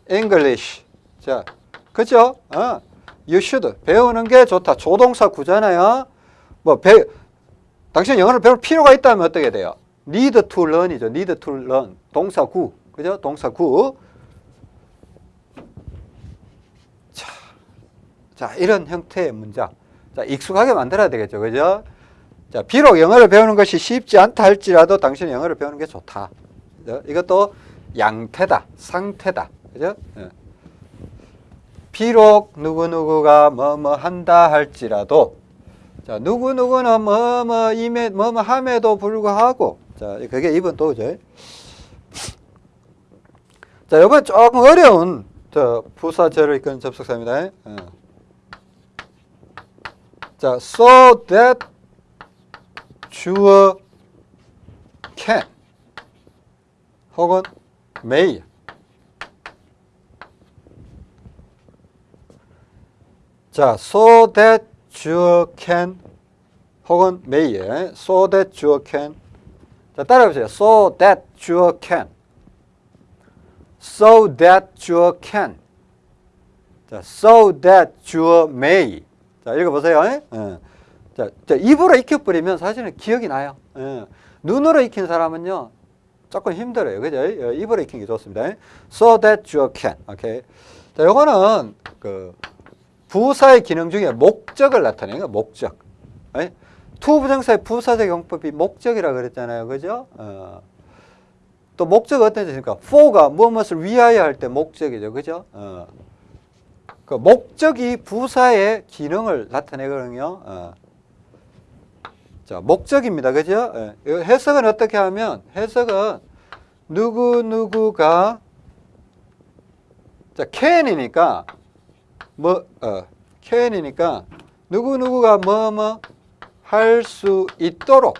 English. 자, 그죠? 어. You should. 배우는 게 좋다. 조동사 구잖아요. 뭐, 배, 당신 영어를 배울 필요가 있다면 어떻게 돼요? need to learn이죠. need to learn. 동사 구. 그죠? 동사 구. 자, 자, 이런 형태의 문장. 자, 익숙하게 만들어야 되겠죠. 그죠? 자, 비록 영어를 배우는 것이 쉽지 않다 할지라도 당신은 영어를 배우는 게 좋다. 그죠? 이것도 양태다. 상태다. 그죠? 예. 비록 누구누구가 뭐뭐 한다 할지라도 자, 누구누구는 뭐뭐 임에 뭐뭐 함에도 불구하고 자, 그게 이번 또죠. 자, 이번 조금 어려운 저 부사절을 이끄는 접속사입니다. 어. 자, so that 주어 can 혹은 may 자, so that 주어 can 혹은 may에 so that 주어 can 자, 따라해보세요. so that 주어 can so that 주어 can 자, so that 주어 may 자, 읽어보세요. 예? 자, 자, 입으로 익혀버리면 사실은 기억이 나요. 예. 눈으로 익힌 사람은요, 조금 힘들어요. 그죠? 예, 입으로 익힌 게 좋습니다. So that you can. 오케이. 자, 요거는 그 부사의 기능 중에 목적을 나타내는 거 목적. 예? to 부정사의 부사적 용법이 목적이라 그랬잖아요. 그죠? 어. 또 목적 어떤 뜻입니까? for가 무엇을 위하여 할 때 목적이죠. 그죠? 어. 그 목적이 부사의 기능을 나타내거든요. 어. 자, 목적입니다. 그죠? 예. 해석은 어떻게 하면, 해석은 누구누구가, 자, can이니까, 뭐, 어, can이니까 누구누구가 뭐 뭐 할 수 있도록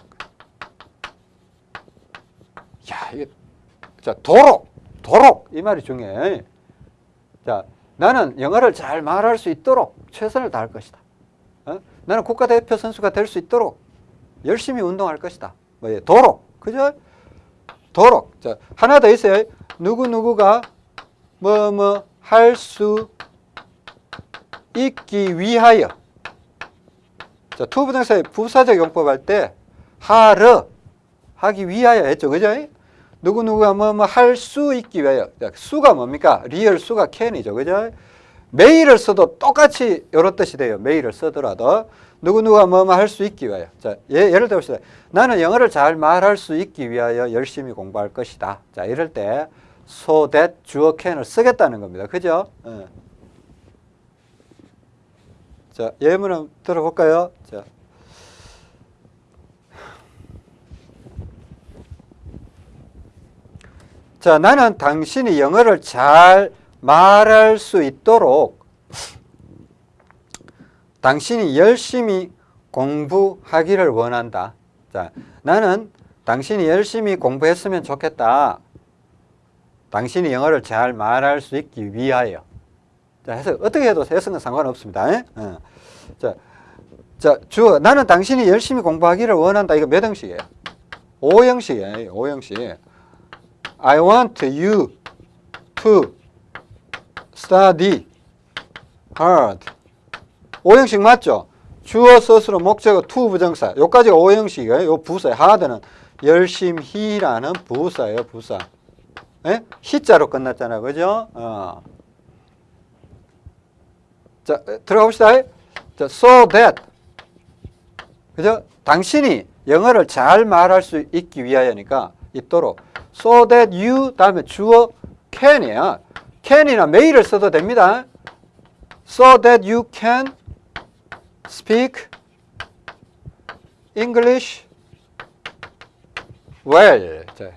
야, 이게 자, 도록, 도록 이 말이 중요해. 자, 나는 영어를 잘 말할 수 있도록 최선을 다할 것이다. 어? 나는 국가대표 선수가 될 수 있도록 열심히 운동할 것이다. 뭐, 예, 도록, 그죠? 도록. 자, 하나 더 있어요. 누구 누구가 뭐 뭐 할 수 있기 위하여. 자, to부정사의 부사적 용법 할 때 하러 하기 위하여 했죠. 그죠? 누구누구가 뭐 뭐 할 수 있기 위하여. 자, 수가 뭡니까? 리을 수가 can이죠. 그죠? may를 써도 똑같이 이런 뜻이 돼요. may를 쓰더라도 누구누구가 뭐뭐할수 있기 위하여. 자, 예, 예를 들어봅시다. 나는 영어를 잘 말할 수 있기 위하여 열심히 공부할 것이다. 자, 이럴 때 so that 주어 can을 쓰겠다는 겁니다. 그죠? 예. 자, 예문 한번 들어볼까요? 자. 자, 나는 당신이 영어를 잘 말할 수 있도록 당신이 열심히 공부하기를 원한다. 자, 나는 당신이 열심히 공부했으면 좋겠다. 당신이 영어를 잘 말할 수 있기 위하여. 자, 해서 어떻게 해도 해석은 상관없습니다. 예? 어. 자, 자, 주어 나는 당신이 열심히 공부하기를 원한다. 이거 몇 형식이에요? 5형식이에요. 5형식. I want you to study hard. 5형식 맞죠? 주어, 서술어, 목적어, to 부정사. 요까지가 5형식이에요. 요 부사. hard는 열심히라는 부사예요. 부사. 예? 히자로 끝났잖아. 그죠? 어. 자, 들어가 봅시다. 자, so that. 그죠? 당신이 영어를 잘 말할 수 있기 위하여니까 있도록. so that you 다음에 주어 can이야. can이나 may를 써도 됩니다. so that you can speak English well. 자,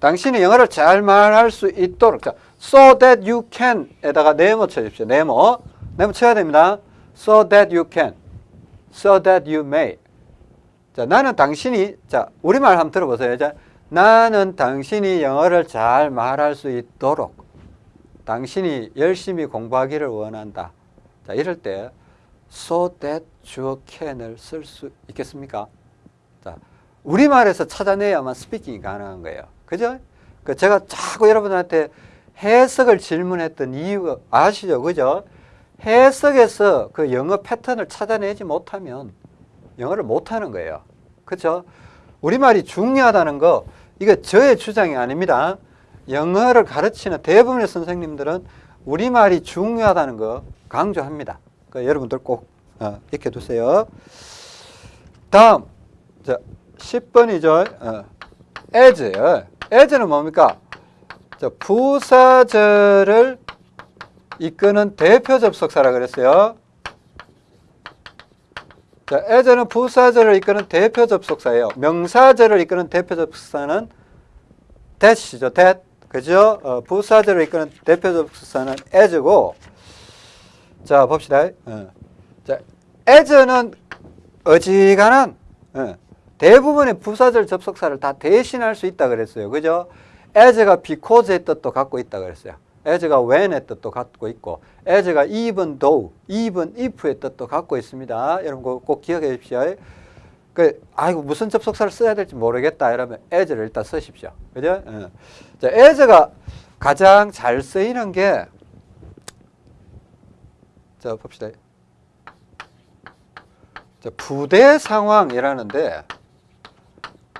당신이 영어를 잘 말할 수 있도록. 자, so that you can에다가 네모 쳐주십시오. 네모. 네모 쳐야 됩니다. so that you can. so that you may. 자, 나는 당신이 자, 우리말 한번 들어보세요. 자, 나는 당신이 영어를 잘 말할 수 있도록 당신이 열심히 공부하기를 원한다. 자, 이럴 때 so that 주어 can을 쓸 수 있겠습니까? 자, 우리말에서 찾아내야만 스피킹이 가능한 거예요. 그죠? 그 제가 자꾸 여러분한테 해석을 질문했던 이유가 아시죠? 그죠? 해석에서 그 영어 패턴을 찾아내지 못하면 영어를 못하는 거예요. 그렇죠? 우리말이 중요하다는 거 이거 저의 주장이 아닙니다. 영어를 가르치는 대부분의 선생님들은 우리말이 중요하다는 거 강조합니다. 그 여러분들 꼭 어, 익혀두세요. 다음 자, 10번이죠. 어, as요. as는 뭡니까? 자, 부사절을 이끄는 대표 접속사라 그랬어요. 자, as는 부사절을 이끄는 대표 접속사예요. 명사절을 이끄는 대표 접속사는 that이죠. that. 그죠? 어, 부사절을 이끄는 대표 접속사는 as고 자, 봅시다. 어. 자, as는 어지간한 어, 대부분의 부사절 접속사를 다 대신할 수 있다 그랬어요. 그죠? as가 because의 뜻도 갖고 있다 그랬어요. As가 when의 뜻도 갖고 있고 as가 even though, even if의 뜻도 갖고 있습니다. 여러분 꼭, 꼭 기억해 주십시오. 그 아이고 무슨 접속사를 써야 될지 모르겠다 이러면 as를 일단 쓰십시오. 그죠? 어. 자, as가 가장 잘 쓰이는 게 자, 봅시다. 자, 부대 상황이라는데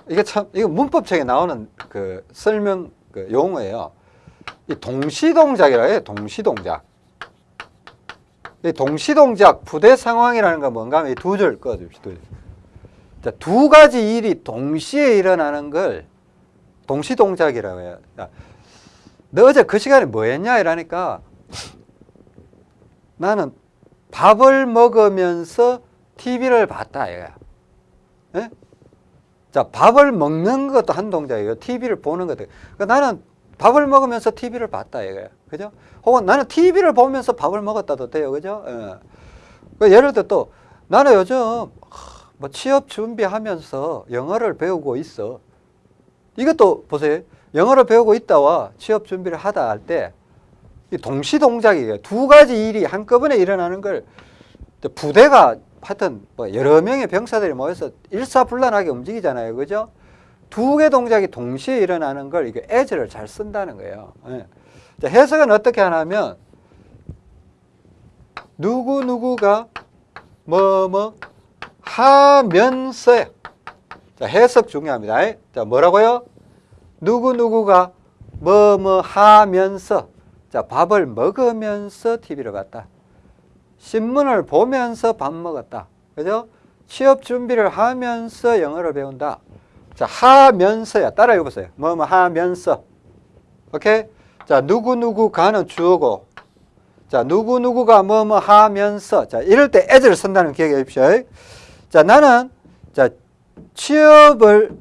이게 참 이거 문법책에 나오는 그 설명 그 용어예요. 이 동시동작이라 해요. 동시동작. 이 동시동작 부대 상황이라는 건 뭔가 하면 두 줄 꺼줍시다. 자, 두 가지 일이 동시에 일어나는 걸 동시동작이라고 해요. 자, 너 어제 그 시간에 뭐 했냐? 이러니까 나는 밥을 먹으면서 TV를 봤다. 이거야. 예? 자, 밥을 먹는 것도 한 동작이에요. TV를 보는 것도. 그러니까 나는 밥을 먹으면서 TV를 봤다 이거예요. 그죠? 혹은 나는 TV를 보면서 밥을 먹었다도 돼요. 그죠? 예. 그 예를 들어 또 나는 요즘 하, 뭐 취업 준비하면서 영어를 배우고 있어. 이것도 보세요. 영어를 배우고 있다와 취업 준비를 하다 할 때 동시 동작이에요. 두 가지 일이 한꺼번에 일어나는 걸 부대가 하여튼 뭐 여러 명의 병사들이 모여서 일사불란하게 움직이잖아요. 그죠? 두 개 동작이 동시에 일어나는 걸 이게 as를 잘 쓴다는 거예요. 예. 자, 해석은 어떻게 하냐면 누구누구가 뭐뭐 하면서 자, 해석 중요합니다. 자, 뭐라고요? 누구누구가 뭐뭐 하면서 자, 밥을 먹으면서 TV를 봤다. 신문을 보면서 밥 먹었다. 그죠? 취업 준비를 하면서 영어를 배운다. 자, 하면서야. 따라 해보세요. 뭐, 뭐, 하면서. 오케이? 자, 누구누구 가는 주어고. 자, 누구누구가 뭐, 뭐 하면서. 자, 이럴 때 as를 쓴다는 거 기억해 주십시오. 자, 나는, 자, 취업을,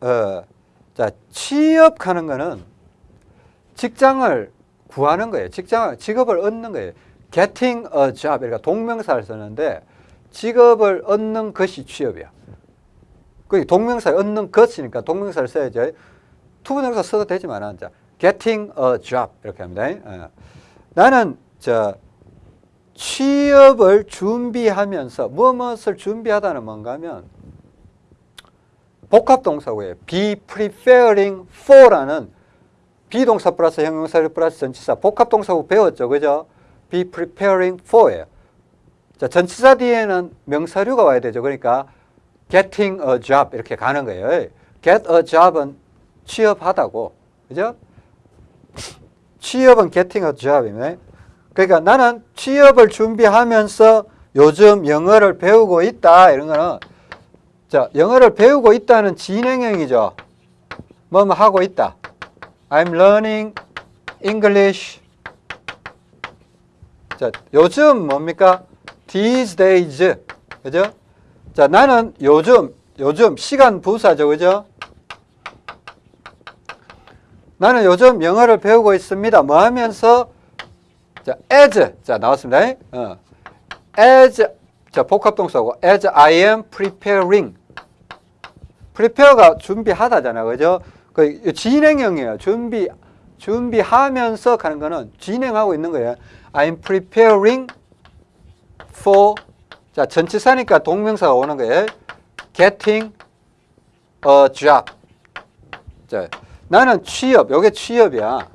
어, 자, 취업하는 거는 직장을 구하는 거예요. 직장을, 직업을 얻는 거예요. getting a job. 동명사를 쓰는데 직업을 얻는 것이 취업이야. 그 동명사 얻는 것이니까 동명사를 써야죠. to부정사 써도 되지만 자, getting a job 이렇게 합니다. 어. 나는 저 취업을 준비하면서 무엇을 준비하다는 뭔가 하면 복합동사고요. be preparing for라는 be동사 플러스 형용사 플러스 전치사 복합동사고 배웠죠. 그죠? be preparing for예요. 자, 전치사 뒤에는 명사류가 와야 되죠. 그러니까 getting a job 이렇게 가는 거예요. get a job은 취업하다고. 그죠? 취업은 getting a job이네. 그러니까 나는 취업을 준비하면서 요즘 영어를 배우고 있다. 이런 거는 자, 영어를 배우고 있다는 진행형이죠. 뭐 뭐 하고 있다. I'm learning English. 자, 요즘 뭡니까? These days. 그죠? 자, 나는 요즘, 요즘 시간 부사죠. 그죠? 나는 요즘 영어를 배우고 있습니다. 뭐 하면서? 자, as. 자, 나왔습니다. 어. as. 자, 복합동사고. as I am preparing. prepare가 준비하다잖아. 그죠? 그 진행형이에요. 준비, 준비하면서 가는 거는 진행하고 있는 거예요. I'm preparing for 자 전치사니까 동명사가 오는 거예요. Getting a job. 자 나는 취업. 요게 취업이야.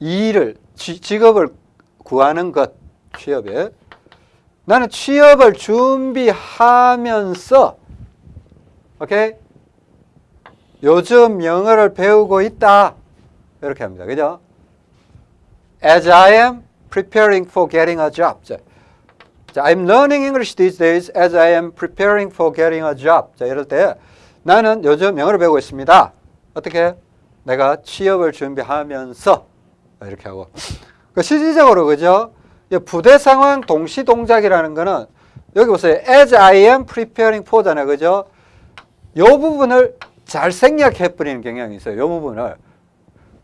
일을 지, 직업을 구하는 것 취업에 나는 취업을 준비하면서 오케이 요즘 영어를 배우고 있다 이렇게 합니다. 그죠? As I am preparing for getting a job. 자, 자, I'm learning English these days as I am preparing for getting a job. 자, 이럴 때 나는 요즘 영어를 배우고 있습니다. 어떻게? 내가 취업을 준비하면서 이렇게 하고. 그 실질적으로 그죠? 부대 상황 동시 동작이라는 거는 여기 보세요. as I am preparing for잖아요. 그죠? 요 부분을 잘 생략해 버리는 경향이 있어요. 요 부분을.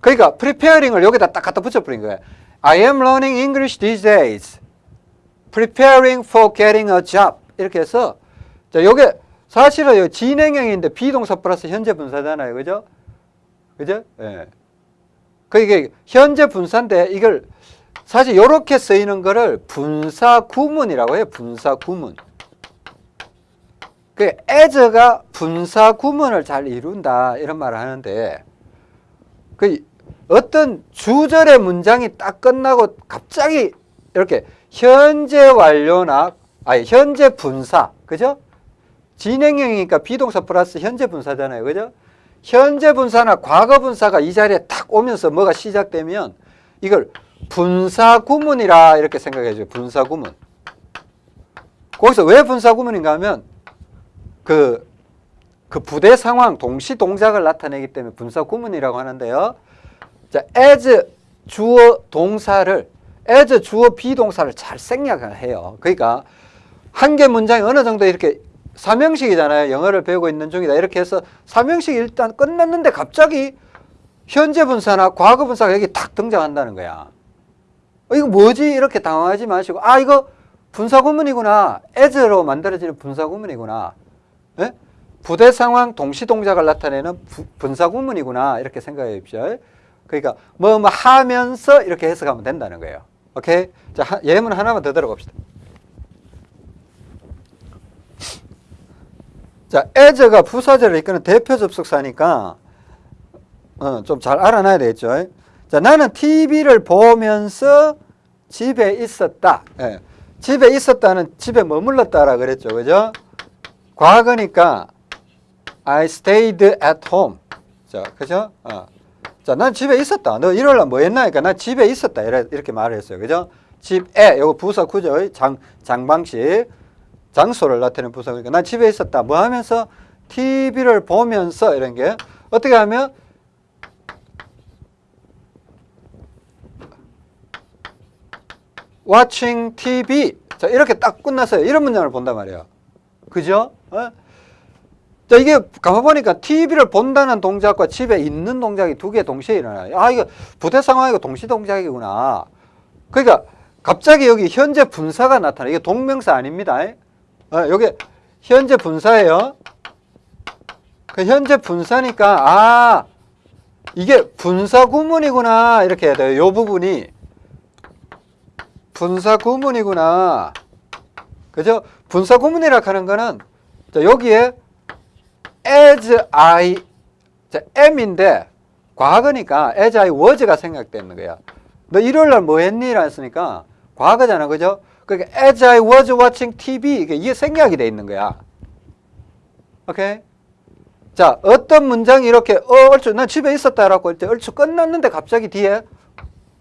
그러니까 preparing을 여기다 딱 갖다 붙여 버린 거예요. I am learning English these days. Preparing for getting a job. 이렇게 해서 자, 요게 사실은 진행형인데 비동사 플러스 현재 분사잖아요. 그죠? 그죠? 예. 그 이게 현재 분사인데 이걸 사실 이렇게 쓰이는 거를 분사 구문이라고 해요. 분사 구문. 그 as가 분사 구문을 잘 이룬다 이런 말을 하는데 그 어떤 주절의 문장이 딱 끝나고 갑자기 이렇게 현재 완료나 아니 현재 분사 그죠? 진행형이니까 비동사 플러스 현재 분사잖아요. 그죠? 현재 분사나 과거 분사가 이 자리에 딱 오면서 뭐가 시작되면 이걸 분사 구문이라 이렇게 생각해 줘요. 분사 구문. 거기서 왜 분사 구문인가 하면 그, 그 부대 상황 동시 동작을 나타내기 때문에 분사 구문이라고 하는데요. 자, as 주어 동사를 as 주어 비동사를 잘 생략을 해요. 그러니까 한 개 문장이 어느 정도 이렇게 삼형식이잖아요. 영어를 배우고 있는 중이다. 이렇게 해서 삼형식이 일단 끝났는데 갑자기 현재 분사나 과거 분사가 여기 탁 등장한다는 거야. 어, 이거 뭐지? 이렇게 당황하지 마시고, 아, 이거 분사 구문이구나. as로 만들어지는 분사 구문이구나. 예? 부대 상황 동시 동작을 나타내는 부- 분사 구문이구나. 이렇게 생각해 보십시오. 그러니까 뭐 뭐 하면서 이렇게 해석하면 된다는 거예요. 오케이? 자, 하- 예문 하나만 더 들어봅시다. 자, as가 부사절을 이끄는 대표 접속사니까 어, 좀 잘 알아놔야 되겠죠. 자, 나는 TV를 보면서 집에 있었다. 예. 집에 있었다는 집에 머물렀다라 그랬죠. 그죠? 과거니까 I stayed at home. 자, 그죠? 어. 자, 난 집에 있었다. 너 일요일 날뭐 했나? 니까 난 집에 있었다. 이렇게 말을 했어요. 그죠? 집에, 요거 부사 구조, 장, 장방식. 장소를 나타내는 부사니까 난 집에 있었다. 뭐 하면서? TV를 보면서 이런 게 어떻게 하면 watching TV. 자, 이렇게 딱 끝났어요. 이런 문장을 본단 말이에요. 그죠? 어? 자, 이게 가만 보니까 TV를 본다는 동작과 집에 있는 동작이 두 개 동시에 일어나요. 아, 이거 부대 상황이고 동시 동작이구나. 그러니까 갑자기 여기 현재 분사가 나타나. 이게 동명사 아닙니다. 어, 여기 현재 분사예요. 그 현재 분사니까 아, 이게 분사 구문이구나. 이렇게 해야 돼요. 요 부분이 분사 구문이구나. 그죠? 분사 구문이라 하는 거는 자, 여기에 as I 자, am인데 과거니까 as I was가 생각되는 거야. 너 일요일 날 뭐 했니? 라 했으니까 과거잖아. 그죠? 그러니까 as I was watching TV 이게 이게 생략이 돼 있는 거야. 오케이? 자, 어떤 문장이 이렇게 어, 얼추 난 집에 있었다라고 할 때 얼추 끝났는데 갑자기 뒤에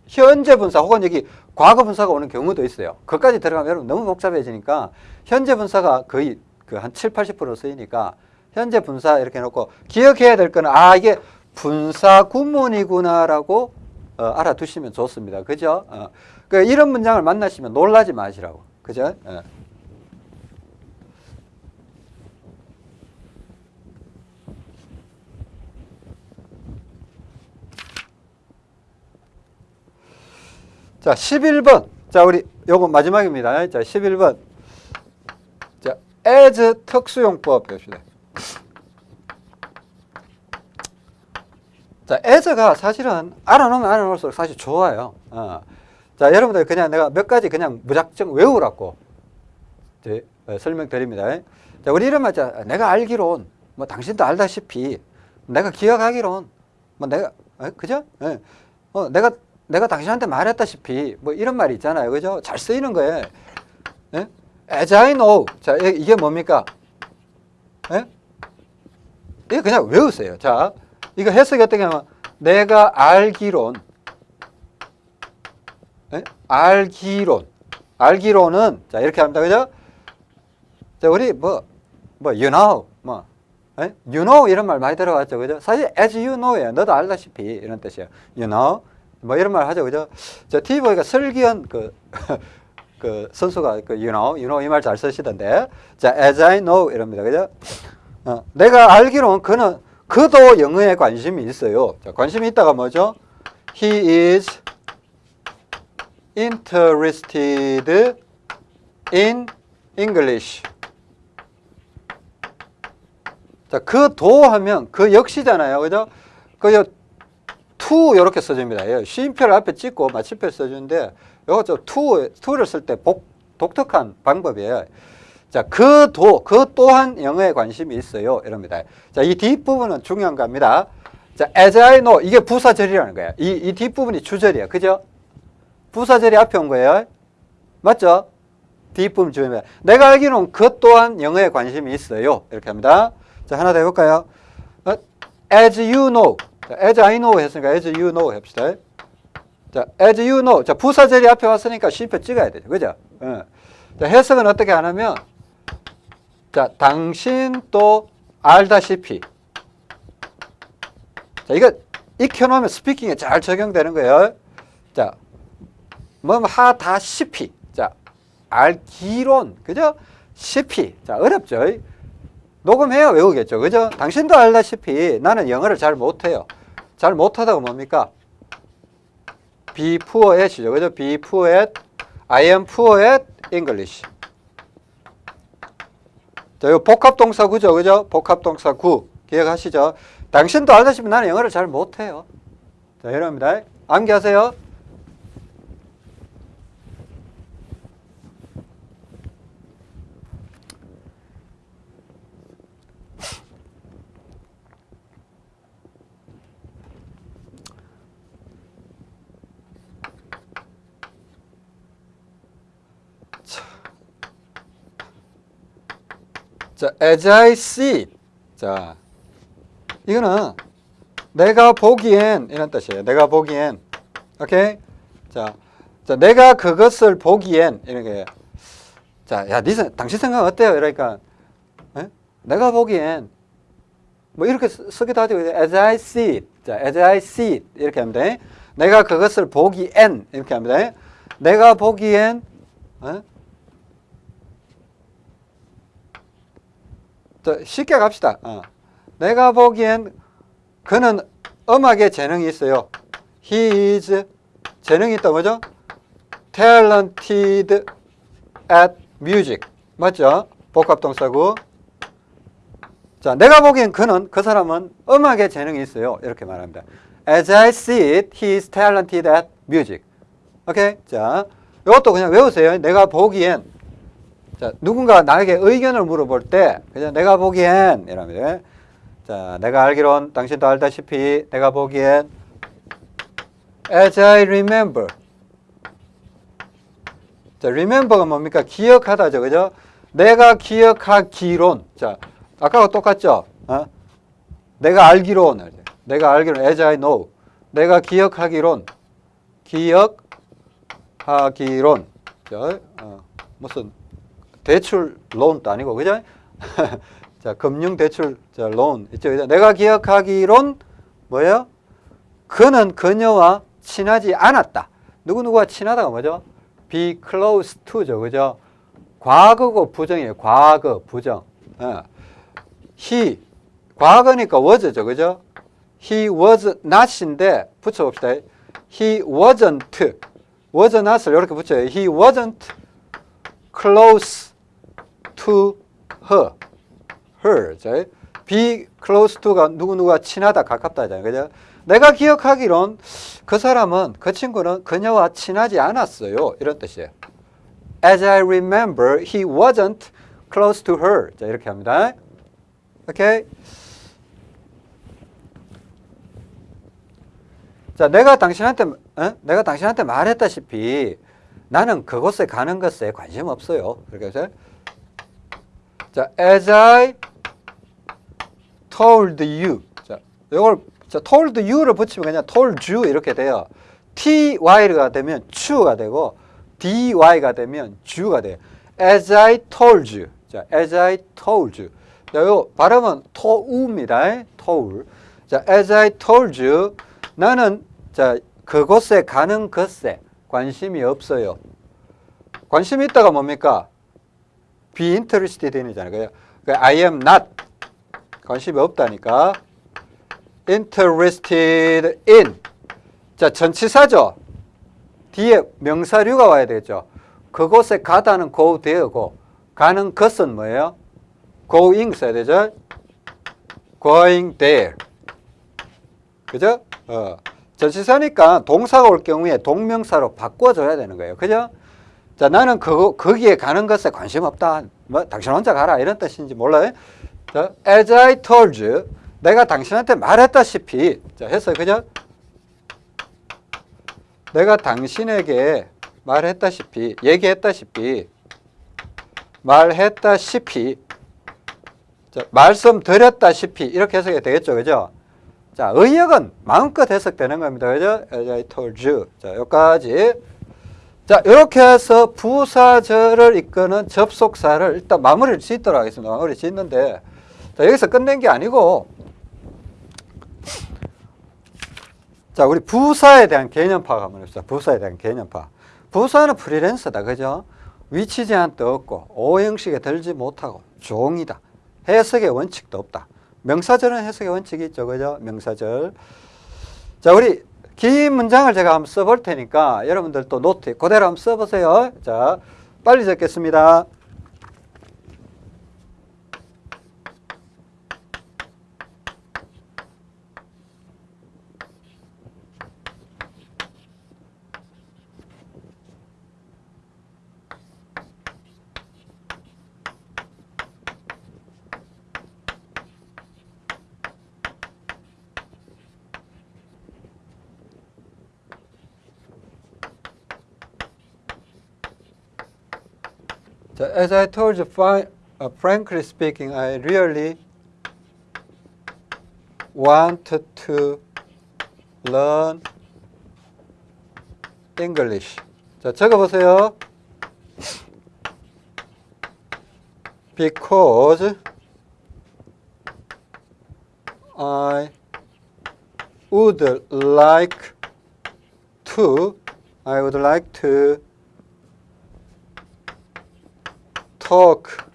현재 분사 혹은 여기 과거 분사가 오는 경우도 있어요. 그까지 들어가면 여러분 너무 복잡해지니까 현재 분사가 거의 그 한 7, 80% 쓰이니까 현재 분사 이렇게 놓고 기억해야 될 거는 아 이게 분사 구문이구나라고 어, 알아두시면 좋습니다. 그죠? 어. 그 이런 문장을 만나시면 놀라지 마시라고. 그죠? 어. 자, 11번. 자, 우리 요거 마지막입니다. 자, 11번. 자, as 특수용법 봅시다. 자, as가 사실은 알아놓으면 알아놓을수록 사실 좋아요. 어. 자, 여러분들 그냥 내가 몇 가지 그냥 무작정 외우라고 어, 설명드립니다. 자, 우리 이런 말, 자, 내가 알기론, 뭐 당신도 알다시피, 내가 기억하기론, 뭐 내가, 어, 그죠? 예. 어, 내가 내가 당신한테 말했다시피 뭐 이런 말이 있잖아요. 그죠? 잘 쓰이는 거예요. 예? As I know. 자, 이- 이게 뭡니까? 예? 이게 그냥 외우세요. 자, 이거 해석이 어떻게 하면 내가 알기론 예? 알기론 알기론은 자, 이렇게 합니다. 그죠? 자, 우리 뭐, 뭐, you know, 뭐, 예? you know 이런 말 많이 들어봤죠. 그죠? 사실 as you know예요. 너도 알다시피 이런 뜻이에요. you know. 뭐 이런 말 하죠. 그죠? 저 TV 보니까 설기현 그, 그 선수가 그 you know, you know 이 말 잘 쓰시던데. 자, as I know 이럽니다. 그죠? 어, 내가 알기로는 그는 그도 영어에 관심이 있어요. 자, 관심이 있다가 뭐죠? He is interested in English. 자, 그 도 하면 그 역시잖아요. 그죠? 그 to 이렇게 써줍니다. 예, 쉼표를 앞에 찍고 마침표 써주는데 이거 저 to, to를 쓸 때 독특한 방법이에요. 자, 그 도, 그 또한 영어에 관심이 있어요. 이럽니다. 자, 이 뒷부분은 중요한 겁니다. 자, as I know, 이게 부사절이라는 거예요. 이, 이 뒷부분이 주절이에요. 그죠? 부사절이 앞에 온 거예요. 맞죠? 뒷부분 주입니다. 내가 알기로는 그 또한 영어에 관심이 있어요. 이렇게 합니다. 자, 하나 더 해볼까요? 어, as you know. 자, as I know 했으니까 as you know 합시다. 자, as you know. 자, 부사절이 앞에 왔으니까 쉼표 찍어야 되죠. 그죠? 어. 자, 해석은 어떻게 하냐면, 자, 당신 또 알다시피. 자, 이거 익혀놓으면 스피킹에 잘 적용되는 거예요. 자, 뭐, 하다시피. 자, 알기론. 그죠? 시피. 자, 어렵죠? 녹음해야 외우겠죠. 그죠? 당신도 알다시피 나는 영어를 잘 못해요. 잘 못하다가 뭡니까? be poor at이죠. 그죠? be poor at, I am poor at English. 자, 이거 복합동사 구죠. 그죠? 복합동사 구. 기억하시죠? 당신도 알다시피 나는 영어를 잘 못해요. 자, 이럽니다. 암기하세요. 자, as I see. 자, 이거는 내가 보기엔 이런 뜻이에요. 내가 보기엔. 오케이? 자, 자 내가 그것을 보기엔 이렇게 자, 야, 니 생- 당신 생각 어때요? 이러니까 에? 내가 보기엔 뭐 이렇게 쓰- 쓰기도 하죠. as I see. 자, as I see. 이렇게 하면 돼. 내가 그것을 보기엔 이렇게 하면 돼. 내가 보기엔 어? 쉽게 갑시다. 어. 내가 보기엔 그는 음악에 재능이 있어요. He is 재능이 있다 뭐죠? Talented at music 맞죠? 복합동사고. 자, 내가 보기엔 그는 그 사람은 음악에 재능이 있어요. 이렇게 말합니다. As I see it, he is talented at music. 오케이? 자, 이것도 그냥 외우세요. 내가 보기엔 자, 누군가 나에게 의견을 물어볼 때 그냥 내가 보기엔 이랍니다. 자, 내가 알기론 당신도 알다시피 내가 보기엔 as I remember. 자, remember가 뭡니까? 기억하다죠. 그죠? 내가 기억하기론. 자, 아까와 똑같죠? 어? 내가 알기론. 내가 알기론 as I know. 내가 기억하기론. 기억하기론. 자, 어, 무슨 대출 론도 아니고 그죠? 자, 금융 대출 자, 론 있죠. 그죠? 내가 기억하기론 뭐예요? 그는 그녀와 친하지 않았다. 누구누구와 친하다가 뭐죠? be close to죠. 그죠? 과거고 부정이에요. 과거, 부정. 어. he 과거니까 was죠. 그죠? he was not인데 붙여봅시다. he wasn't was not을 이렇게 붙여요. he wasn't close to her. her. 자, be close to가 누구누구와 친하다, 가깝다 하잖아요. 그죠? 내가 기억하기론 그 사람은, 그 친구는 그녀와 친하지 않았어요. 이런 뜻이에요. As I remember, he wasn't close to her. 자, 이렇게 합니다. 오케이? 자, 내가 당신한테, 어? 내가 당신한테 말했다시피 나는 그곳에 가는 것에 관심 없어요. 이렇게 해서 자, as I told you. 자, 이걸 자, told you를 붙이면 그냥 told you 이렇게 돼요. ty가 되면 chu가 되고 dy가 되면 ju가 돼요. as I told you. 자, as I told you. 자, 요 발음은 to우입니다. to울. 자, as I told you. 나는 자, 그곳에 가는 것에 관심이 없어요. 관심이 있다가 뭡니까? Be interested in이잖아요. 그 I am not 관심이 없다니까 interested in 자 전치사죠. 뒤에 명사류가 와야 되죠. 그곳에 가다는 go there고 가는 것은 뭐예요? going 써야 되죠. going there 그죠? 어. 전치사니까 동사가 올 경우에 동명사로 바꿔줘야 되는 거예요. 그죠? 자, 나는 그, 거기에 가는 것에 관심 없다. 뭐, 당신 혼자 가라. 이런 뜻인지 몰라요. 자, as I told you. 내가 당신한테 말했다시피. 자, 했어요. 그죠? 내가 당신에게 말했다시피, 얘기했다시피, 말했다시피, 자, 말씀드렸다시피, 이렇게 해석이 되겠죠. 그죠? 자, 의역은 마음껏 해석되는 겁니다. 그죠? As I told you. 자, 여기까지. 자, 이렇게 해서 부사절을 이끄는 접속사를 일단 마무리를 짓도록 하겠습니다. 마무리 짓는데, 자, 여기서 끝낸 게 아니고, 자, 우리 부사에 대한 개념 파악 한번 해봅시다. 부사에 대한 개념 파악. 부사는 프리랜서다. 그죠? 위치 제한도 없고, 오형식에 들지 못하고, 종이다. 해석의 원칙도 없다. 명사절은 해석의 원칙이 있죠. 그죠? 명사절. 자, 우리 긴 문장을 제가 한번 써볼 테니까 여러분들도 노트 그대로 한번 써보세요. 자, 빨리 적겠습니다. 자, as I told you, fi- uh, frankly speaking, I really wanted to learn English. 자, 적어보세요. Because I would like to, I would like to talk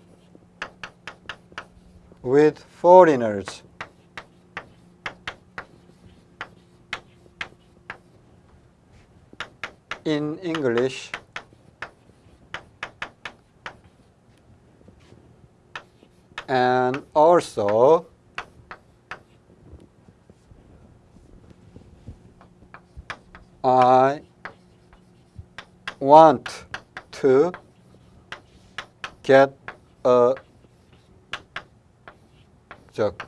with foreigners. in English and also I want to get a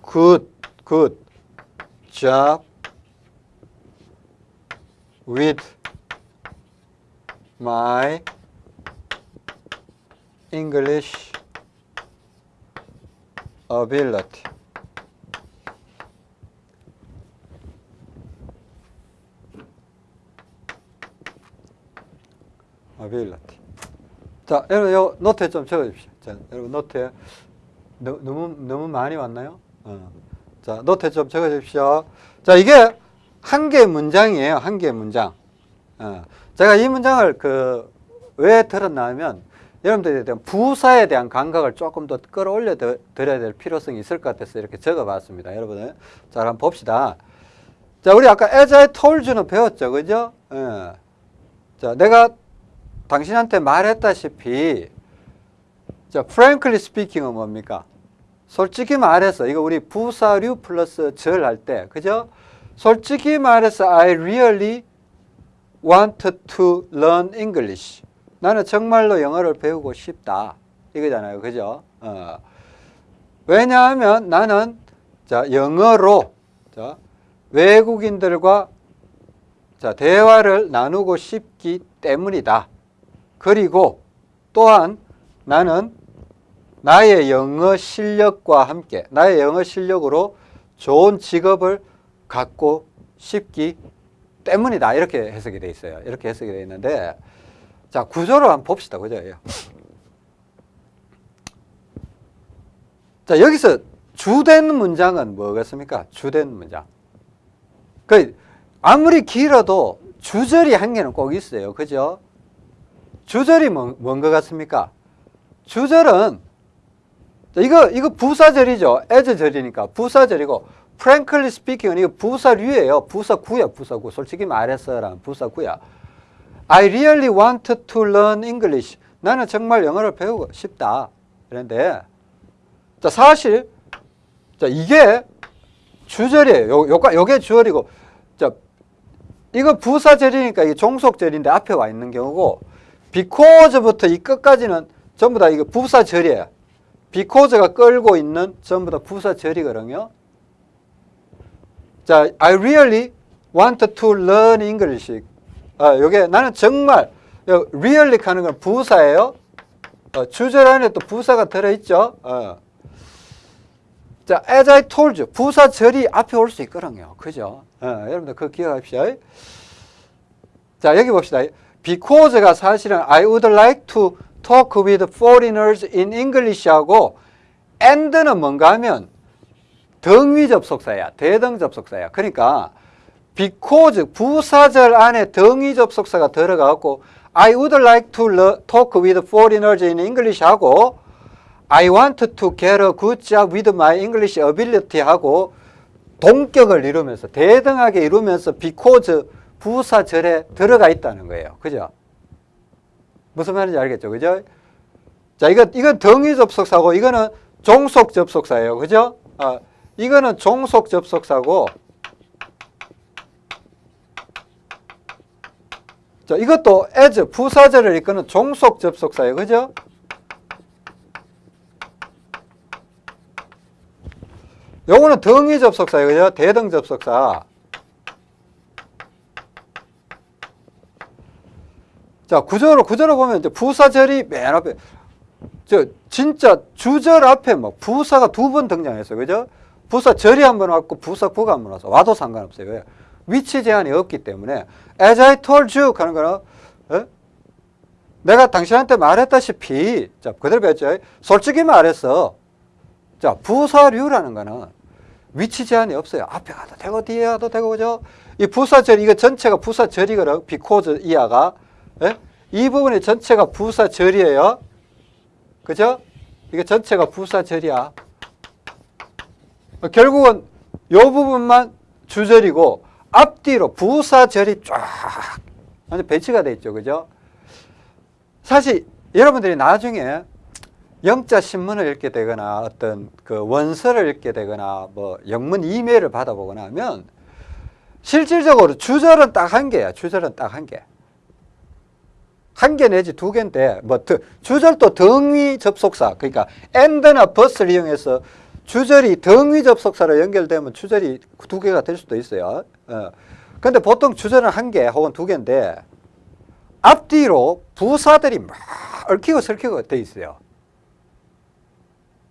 good good job with my English ability. ability. 자, 여러분 요 노트에 좀 적어 주십시오. 자, 여러분 노트에 너, 너무 너무 많이 왔나요? 어. 자, 노트에 좀 적어 주십시오. 자, 이게 한 개의 문장이에요. 한 개의 문장. 어. 제가 이 문장을 그 왜 들었냐면 여러분들에 대한 부사에 대한 감각을 조금 더 끌어올려 드- 드려야 될 필요성이 있을 것 같아서 이렇게 적어봤습니다. 여러분, 자, 한번 봅시다. 자, 우리 아까 as I told you는 배웠죠, 그죠? 예. 자, 내가 당신한테 말했다시피, 자, frankly speaking은 뭡니까? 솔직히 말해서 이거 우리 부사류 플러스 절 할 때, 그죠? 솔직히 말해서 I really wanted to learn English. 나는 정말로 영어를 배우고 싶다. 이거잖아요. 그죠? 어. 왜냐하면 나는 자, 영어로 자, 외국인들과 자, 대화를 나누고 싶기 때문이다. 그리고 또한 나는 나의 영어 실력과 함께 나의 영어 실력으로 좋은 직업을 갖고 싶기 때문이다. 이렇게 해석이 돼 있어요. 이렇게 해석이 돼 있는데 자, 구조를 한번 봅시다. 그죠? 예. 자, 여기서 주된 문장은 뭐겠습니까? 주된 문장. 그 아무리 길어도 주절이 한 개는 꼭 있어요. 그죠? 주절이 뭔 것 같습니까? 주절은 자, 이거 이거 부사절이죠. as절이니까 부사절이고 frankly speaking은 이거 부사류예요. 부사구야, 부사구. 솔직히 말해서란 부사구야. I really wanted to learn English. 나는 정말 영어를 배우고 싶다. 그런데 자, 사실 자, 이게 주절이에요. 요, 요가, 요게 주절이고 자, 이거 부사절이니까 이게 종속절인데 앞에 와 있는 경우고 because부터 이 끝까지는 전부 다 이거 부사절이에요. because가 끌고 있는 전부 다 부사절이거든요. 자, I really wanted to learn English. 아, 요게 나는 정말 요 really 하는 건 부사예요. 어, 주절 안에 또 부사가 들어있죠. 어. 자, as I told you, 부사절이 앞에 올 수 있거든요. 그죠? 어, 여러분들 그거 기억하십시오. 자, 여기 봅시다. Because가 사실은 I would like to talk with foreigners in English하고 and는 뭔가 하면 등위 접속사야. 대등 접속사야. 그러니까 because 부사절 안에 등위 접속사가 들어가고 I would like to talk with foreigners in English 하고 I want to get a good job with my English ability 하고 동격을 이루면서 대등하게 이루면서 비코즈 부사절에 들어가 있다는 거예요. 그죠? 무슨 말인지 알겠죠? 그죠? 자, 이거, 이건 등위 접속사고, 이거는 종속 접속사예요. 그죠? 아, 이거는 종속 접속사고, 자, 이것도 as, 부사절을 이끄는 종속 접속사예요. 그죠? 요거는 등위 접속사예요. 그죠? 대등 접속사. 자, 구조로, 구조로 보면 이제 부사절이 맨 앞에, 저, 진짜 주절 앞에 뭐 부사가 두 번 등장했어요. 그죠? 부사절이 한 번 왔고 부사구가 한번 왔어. 와도 상관없어요. 왜? 위치 제한이 없기 때문에, as I told you 하는 거는, 에? 내가 당신한테 말했다시피, 자, 그대로 배웠죠. 솔직히 말했어. 자, 부사류라는 거는 위치 제한이 없어요. 앞에 가도 되고, 뒤에 가도 되고, 그죠? 이 부사절, 이거 전체가 부사절이거든. 비코즈 이하가. 예? 이 부분이 전체가 부사절이에요. 그죠? 이게 전체가 부사절이야. 어, 결국은 요 부분만 주절이고 앞뒤로 부사절이 쫙 배치가 돼 있죠. 그죠? 사실 여러분들이 나중에 영자 신문을 읽게 되거나 어떤 그 원서를 읽게 되거나 뭐 영문 이메일을 받아보거나 하면 실질적으로 주절은 딱 한 개야. 주절은 딱 한 개. 한 개 내지 두 개인데 뭐 드, 주절도 등위 접속사 그러니까 and나 bus를 이용해서 주절이 등위 접속사로 연결되면 주절이 두 개가 될 수도 있어요. 어. 근데 보통 주절은 한 개 혹은 두 개인데 앞뒤로 부사들이 막 얽히고 설키고 돼 있어요.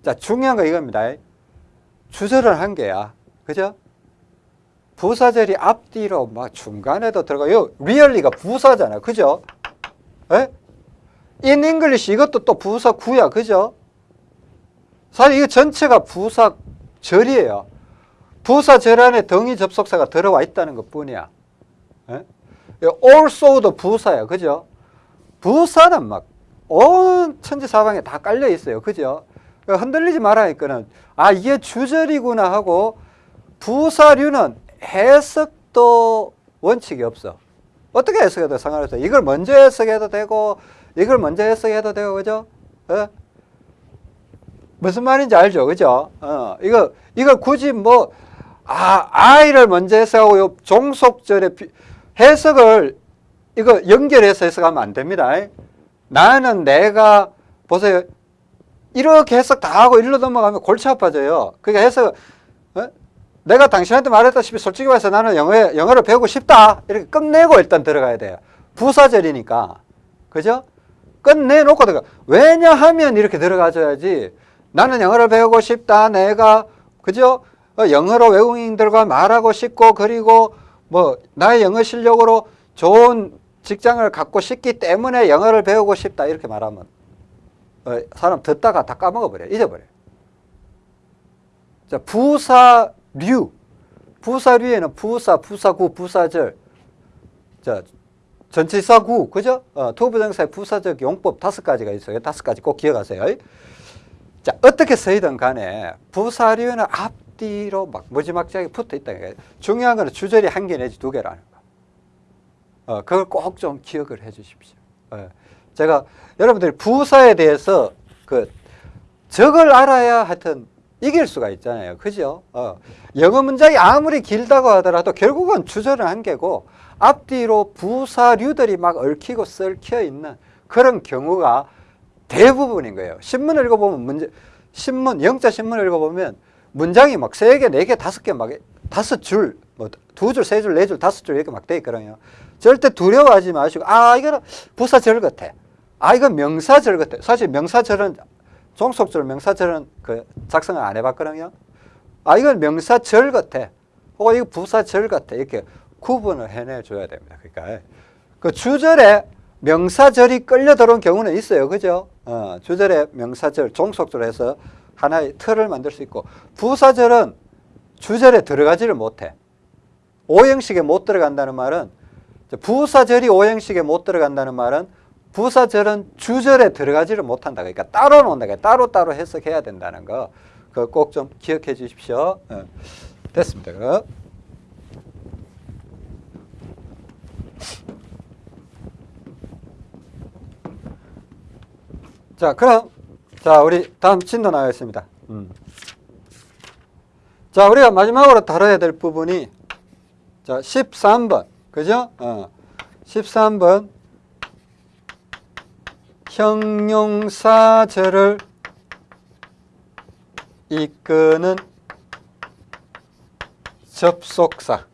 자, 중요한 거 이겁니다. 주절은 한 개야. 그죠? 부사절이 앞뒤로 막 중간에도 들어가요. 리얼리가 부사잖아. 그죠? 에? in English 이것도 또 부사 구야. 그죠? 사실 이거 전체가 부사 절이에요. 부사 절 안에 등위 접속사가 들어와 있다는 것 뿐이야. 에? also도 부사야. 그죠? 부사는 막 온 천지사방에 다 깔려 있어요. 그죠? 흔들리지 말라니까는 아 이게 주절이구나 하고 부사류는 해석도 원칙이 없어. 어떻게 해석해도 상관없어. 이걸 먼저 해석해도 되고 이걸 먼저 해석해도 되고 그죠? 어? 무슨 말인지 알죠, 그죠? 어, 이거 이걸 굳이 뭐 아, 아이를 먼저 해석하고 요 종속절의 비, 해석을 이거 연결해서 해석하면 안 됩니다. 나는 내가 보세요. 이렇게 해석 다 하고 일로 넘어가면 골치 아파져요. 그러니까 해석 어? 내가 당신한테 말했다시피 솔직히 말해서 나는 영어 영어를 배우고 싶다. 이렇게 끝내고 일단 들어가야 돼요. 부사절이니까. 그죠? 끝내놓고 들어가. 왜냐하면 이렇게 들어가줘야지. 나는 영어를 배우고 싶다. 내가 그죠? 어, 영어로 외국인들과 말하고 싶고 그리고 뭐 나의 영어 실력으로 좋은 직장을 갖고 싶기 때문에 영어를 배우고 싶다. 이렇게 말하면 어, 사람 듣다가 다 까먹어버려. 잊어버려. 자, 부사 류. 부사류에는 부사, 부사구, 부사절. 자, 전치사구, 그죠? 어, 투부정사의 부사적 용법 다섯 가지가 있어요. 다섯 가지 꼭 기억하세요. 자, 어떻게 쓰이든 간에 부사류는 앞뒤로 막 무지막지하게 붙어 있다는 거예요. 중요한 거는 주절이 한 개 내지 두 개라는 거. 어, 그걸 꼭 좀 기억을 해 주십시오. 어. 제가 여러분들이 부사에 대해서 그 적을 알아야 하여튼 이길 수가 있잖아요. 그죠? 어. 영어 문장이 아무리 길다고 하더라도 결국은 주절은 한 개고 앞뒤로 부사류들이 막 얽히고 썰혀 있는 그런 경우가 대부분인 거예요. 신문을 읽어보면 문제, 신문, 영자 신문을 읽어보면 문장이 막 세 개, 네 개, 다섯 개 막 다섯 줄, 뭐 두 줄, 세 줄, 네 줄, 다섯 줄 이렇게 막 돼 있거든요. 절대 두려워하지 마시고 아 이거는 부사절 같아. 아 이건 명사절 같아. 사실 명사절은 종속절 명사절은 그 작성을 안 해봤거든요. 아 이건 명사절 같아. 혹은 이거 부사절 같아. 이렇게 구분을 해내줘야 됩니다. 그러니까 그 주절에 명사절이 끌려 들어온 경우는 있어요. 그죠? 어, 주절에 명사절, 종속절 해서 하나의 틀을 만들 수 있고 부사절은 주절에 들어가지를 못해. 오형식에 못 들어간다는 말은 부사절이 오형식에 못 들어간다는 말은 부사절은 주절에 들어가지를 못한다. 그러니까 따로 논다. 따로따로 해석해야 된다는 거. 그거 꼭좀 기억해 주십시오. 어. 됐습니다. 자, 그럼 자, 우리 다음 진도 나가겠습니다. 음. 자, 우리가 마지막으로 다뤄야 될 부분이 자, 13번. 그죠? 어. 13번 형용사절을 이끄는 접속사.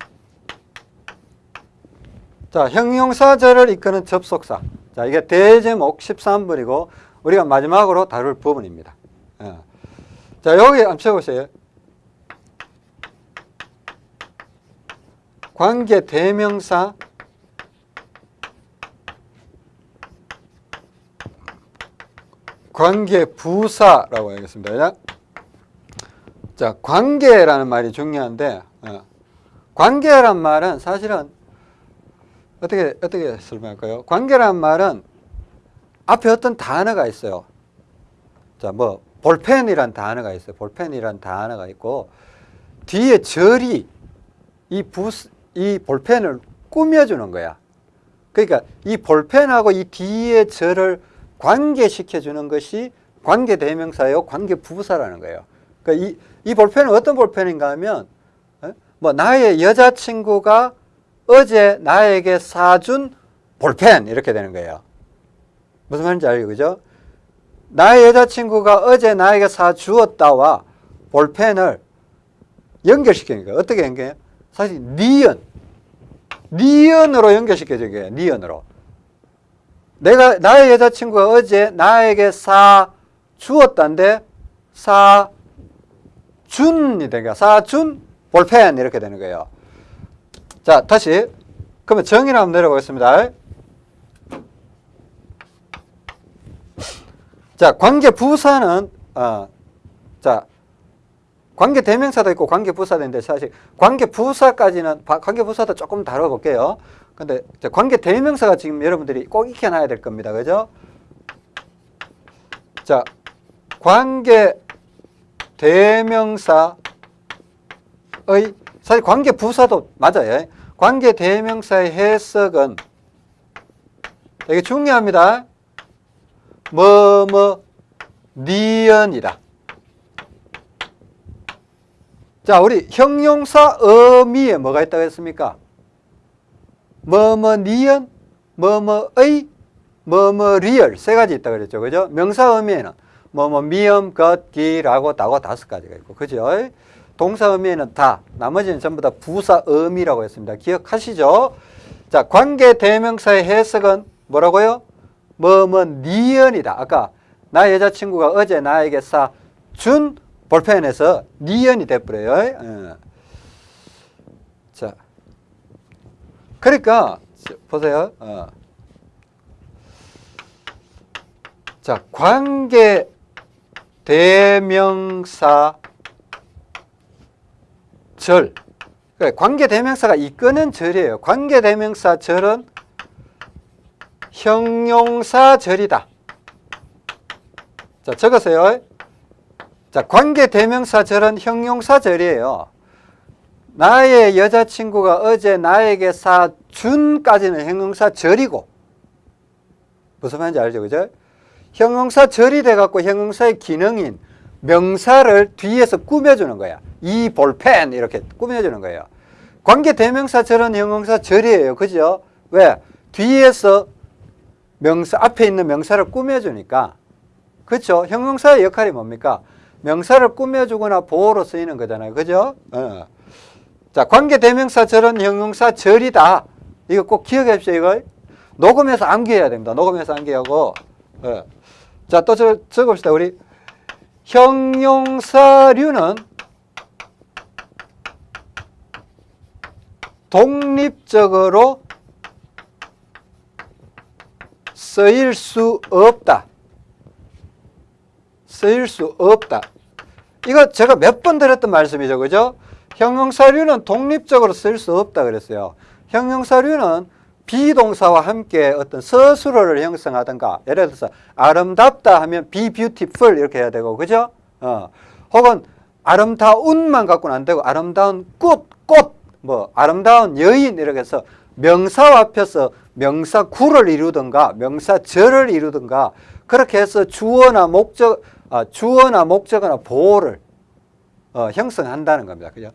자, 형용사절을 이끄는 접속사. 자, 이게 대제목 13번이고 우리가 마지막으로 다룰 부분입니다. 어. 자, 여기 한번 쳐보세요. 관계 대명사 관계 부사라고 하겠습니다. 자, 관계라는 말이 중요한데 어, 관계란 말은 사실은 어떻게 어떻게 설명할까요? 관계란 말은 앞에 어떤 단어가 있어요. 자, 뭐 볼펜이란 단어가 있어요. 볼펜이란 단어가 있고 뒤에 절이 이 부, 이 볼펜을 꾸며주는 거야. 그러니까 이 볼펜하고 이 뒤에 절을 관계시켜주는 것이 관계 대명사요, 관계 부사라는 거예요. 그러니까 이, 이 볼펜은 어떤 볼펜인가 하면, 어? 뭐, 나의 여자친구가 어제 나에게 사준 볼펜, 이렇게 되는 거예요. 무슨 말인지 알죠? 그죠? 나의 여자친구가 어제 나에게 사주었다와 볼펜을 연결시키는 거예요. 어떻게 연결해요? 사실, 니은. 니은으로 연결시켜준 거예요. 니은으로. 내가 나의 여자친구가 어제 나에게 사 주었다는데 사 준이 되니까 사준 볼펜 이렇게 되는 거예요. 자 다시 그러면 정의를 한번 내려보겠습니다. 자 관계 부사는 어, 자 관계 대명사도 있고 관계 부사도 있는데 사실 관계 부사까지는 관계 부사도 조금 다뤄볼게요. 근데 관계 대명사가 지금 여러분들이 꼭 익혀놔야 될 겁니다. 그죠? 자, 관계 대명사의 사실 관계 부사도 맞아요. 관계 대명사의 해석은 되게 중요합니다. 뭐뭐 니은이다. 자, 우리 형용사 의미에 뭐가 있다고 했습니까? 뭐뭐 니은, 뭐뭐의, 뭐뭐 리을 세 가지 있다고 그랬죠. 그죠? 명사 의미에는 뭐뭐 미음, 것, 기라고 다고 다섯 가지가 있고. 그죠? 동사 의미에는 다, 나머지는 전부 다 부사 의미라고 했습니다. 기억하시죠? 자, 관계 대명사의 해석은 뭐라고요? 뭐뭐 니은이다. 아까 나 여자친구가 어제 나에게 사준 볼펜에서 니은이 돼버려요. 어. 자, 그러니까 보세요. 어. 자, 관계 대명사 절. 그러니까 관계 대명사가 이끄는 절이에요. 관계 대명사 절은 형용사 절이다. 자, 적으세요. 자, 관계 대명사 절은 형용사 절이에요. 나의 여자친구가 어제 나에게 사준까지는 형용사 절이고 무슨 말인지 알죠? 그죠? 형용사 절이 돼갖고 형용사의 기능인 명사를 뒤에서 꾸며주는 거야. 이 볼펜 이렇게 꾸며주는 거예요. 관계 대명사 절은 형용사 절이에요. 그죠? 왜? 뒤에서 명사 앞에 있는 명사를 꾸며주니까 그렇죠? 형용사의 역할이 뭡니까? 명사를 꾸며주거나 보호로 쓰이는 거잖아요. 그죠? 어. 자, 관계대명사 절은 형용사 절이다. 이거 꼭 기억해 주십시오. 이거 녹음해서 암기해야 됩니다. 녹음해서 암기하고. 어. 자, 또 저, 적읍시다. 우리 형용사류는 독립적으로 쓰일 수 없다. 쓰일 수 없다. 이거 제가 몇번 드렸던 말씀이죠. 그죠? 형용사류는 독립적으로 쓸 수 없다 그랬어요. 형용사류는 비동사와 함께 어떤 서술어를 형성하든가 예를 들어서 아름답다 하면 be beautiful 이렇게 해야 되고 그죠? 어. 혹은 아름다운만 갖고는 안 되고 아름다운 꽃, 꽃, 뭐 아름다운 여인 이렇게 해서 명사와 합해서 명사구를 이루든가 명사절을 이루든가 그렇게 해서 주어나 목적, 아, 주어나 목적어나 보호를 어, 형성한다는 겁니다. 그죠?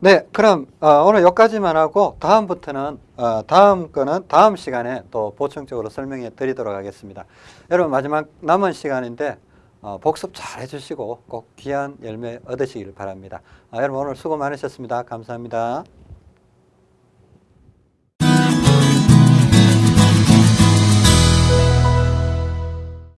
네, 그럼 어, 오늘 여기까지만 하고 다음부터는 어, 다음 거는 다음 시간에 또 보충적으로 설명해 드리도록 하겠습니다. 여러분 마지막 남은 시간인데 어, 복습 잘 해주시고 꼭 귀한 열매 얻으시길 바랍니다. 아, 여러분 오늘 수고 많으셨습니다. 감사합니다.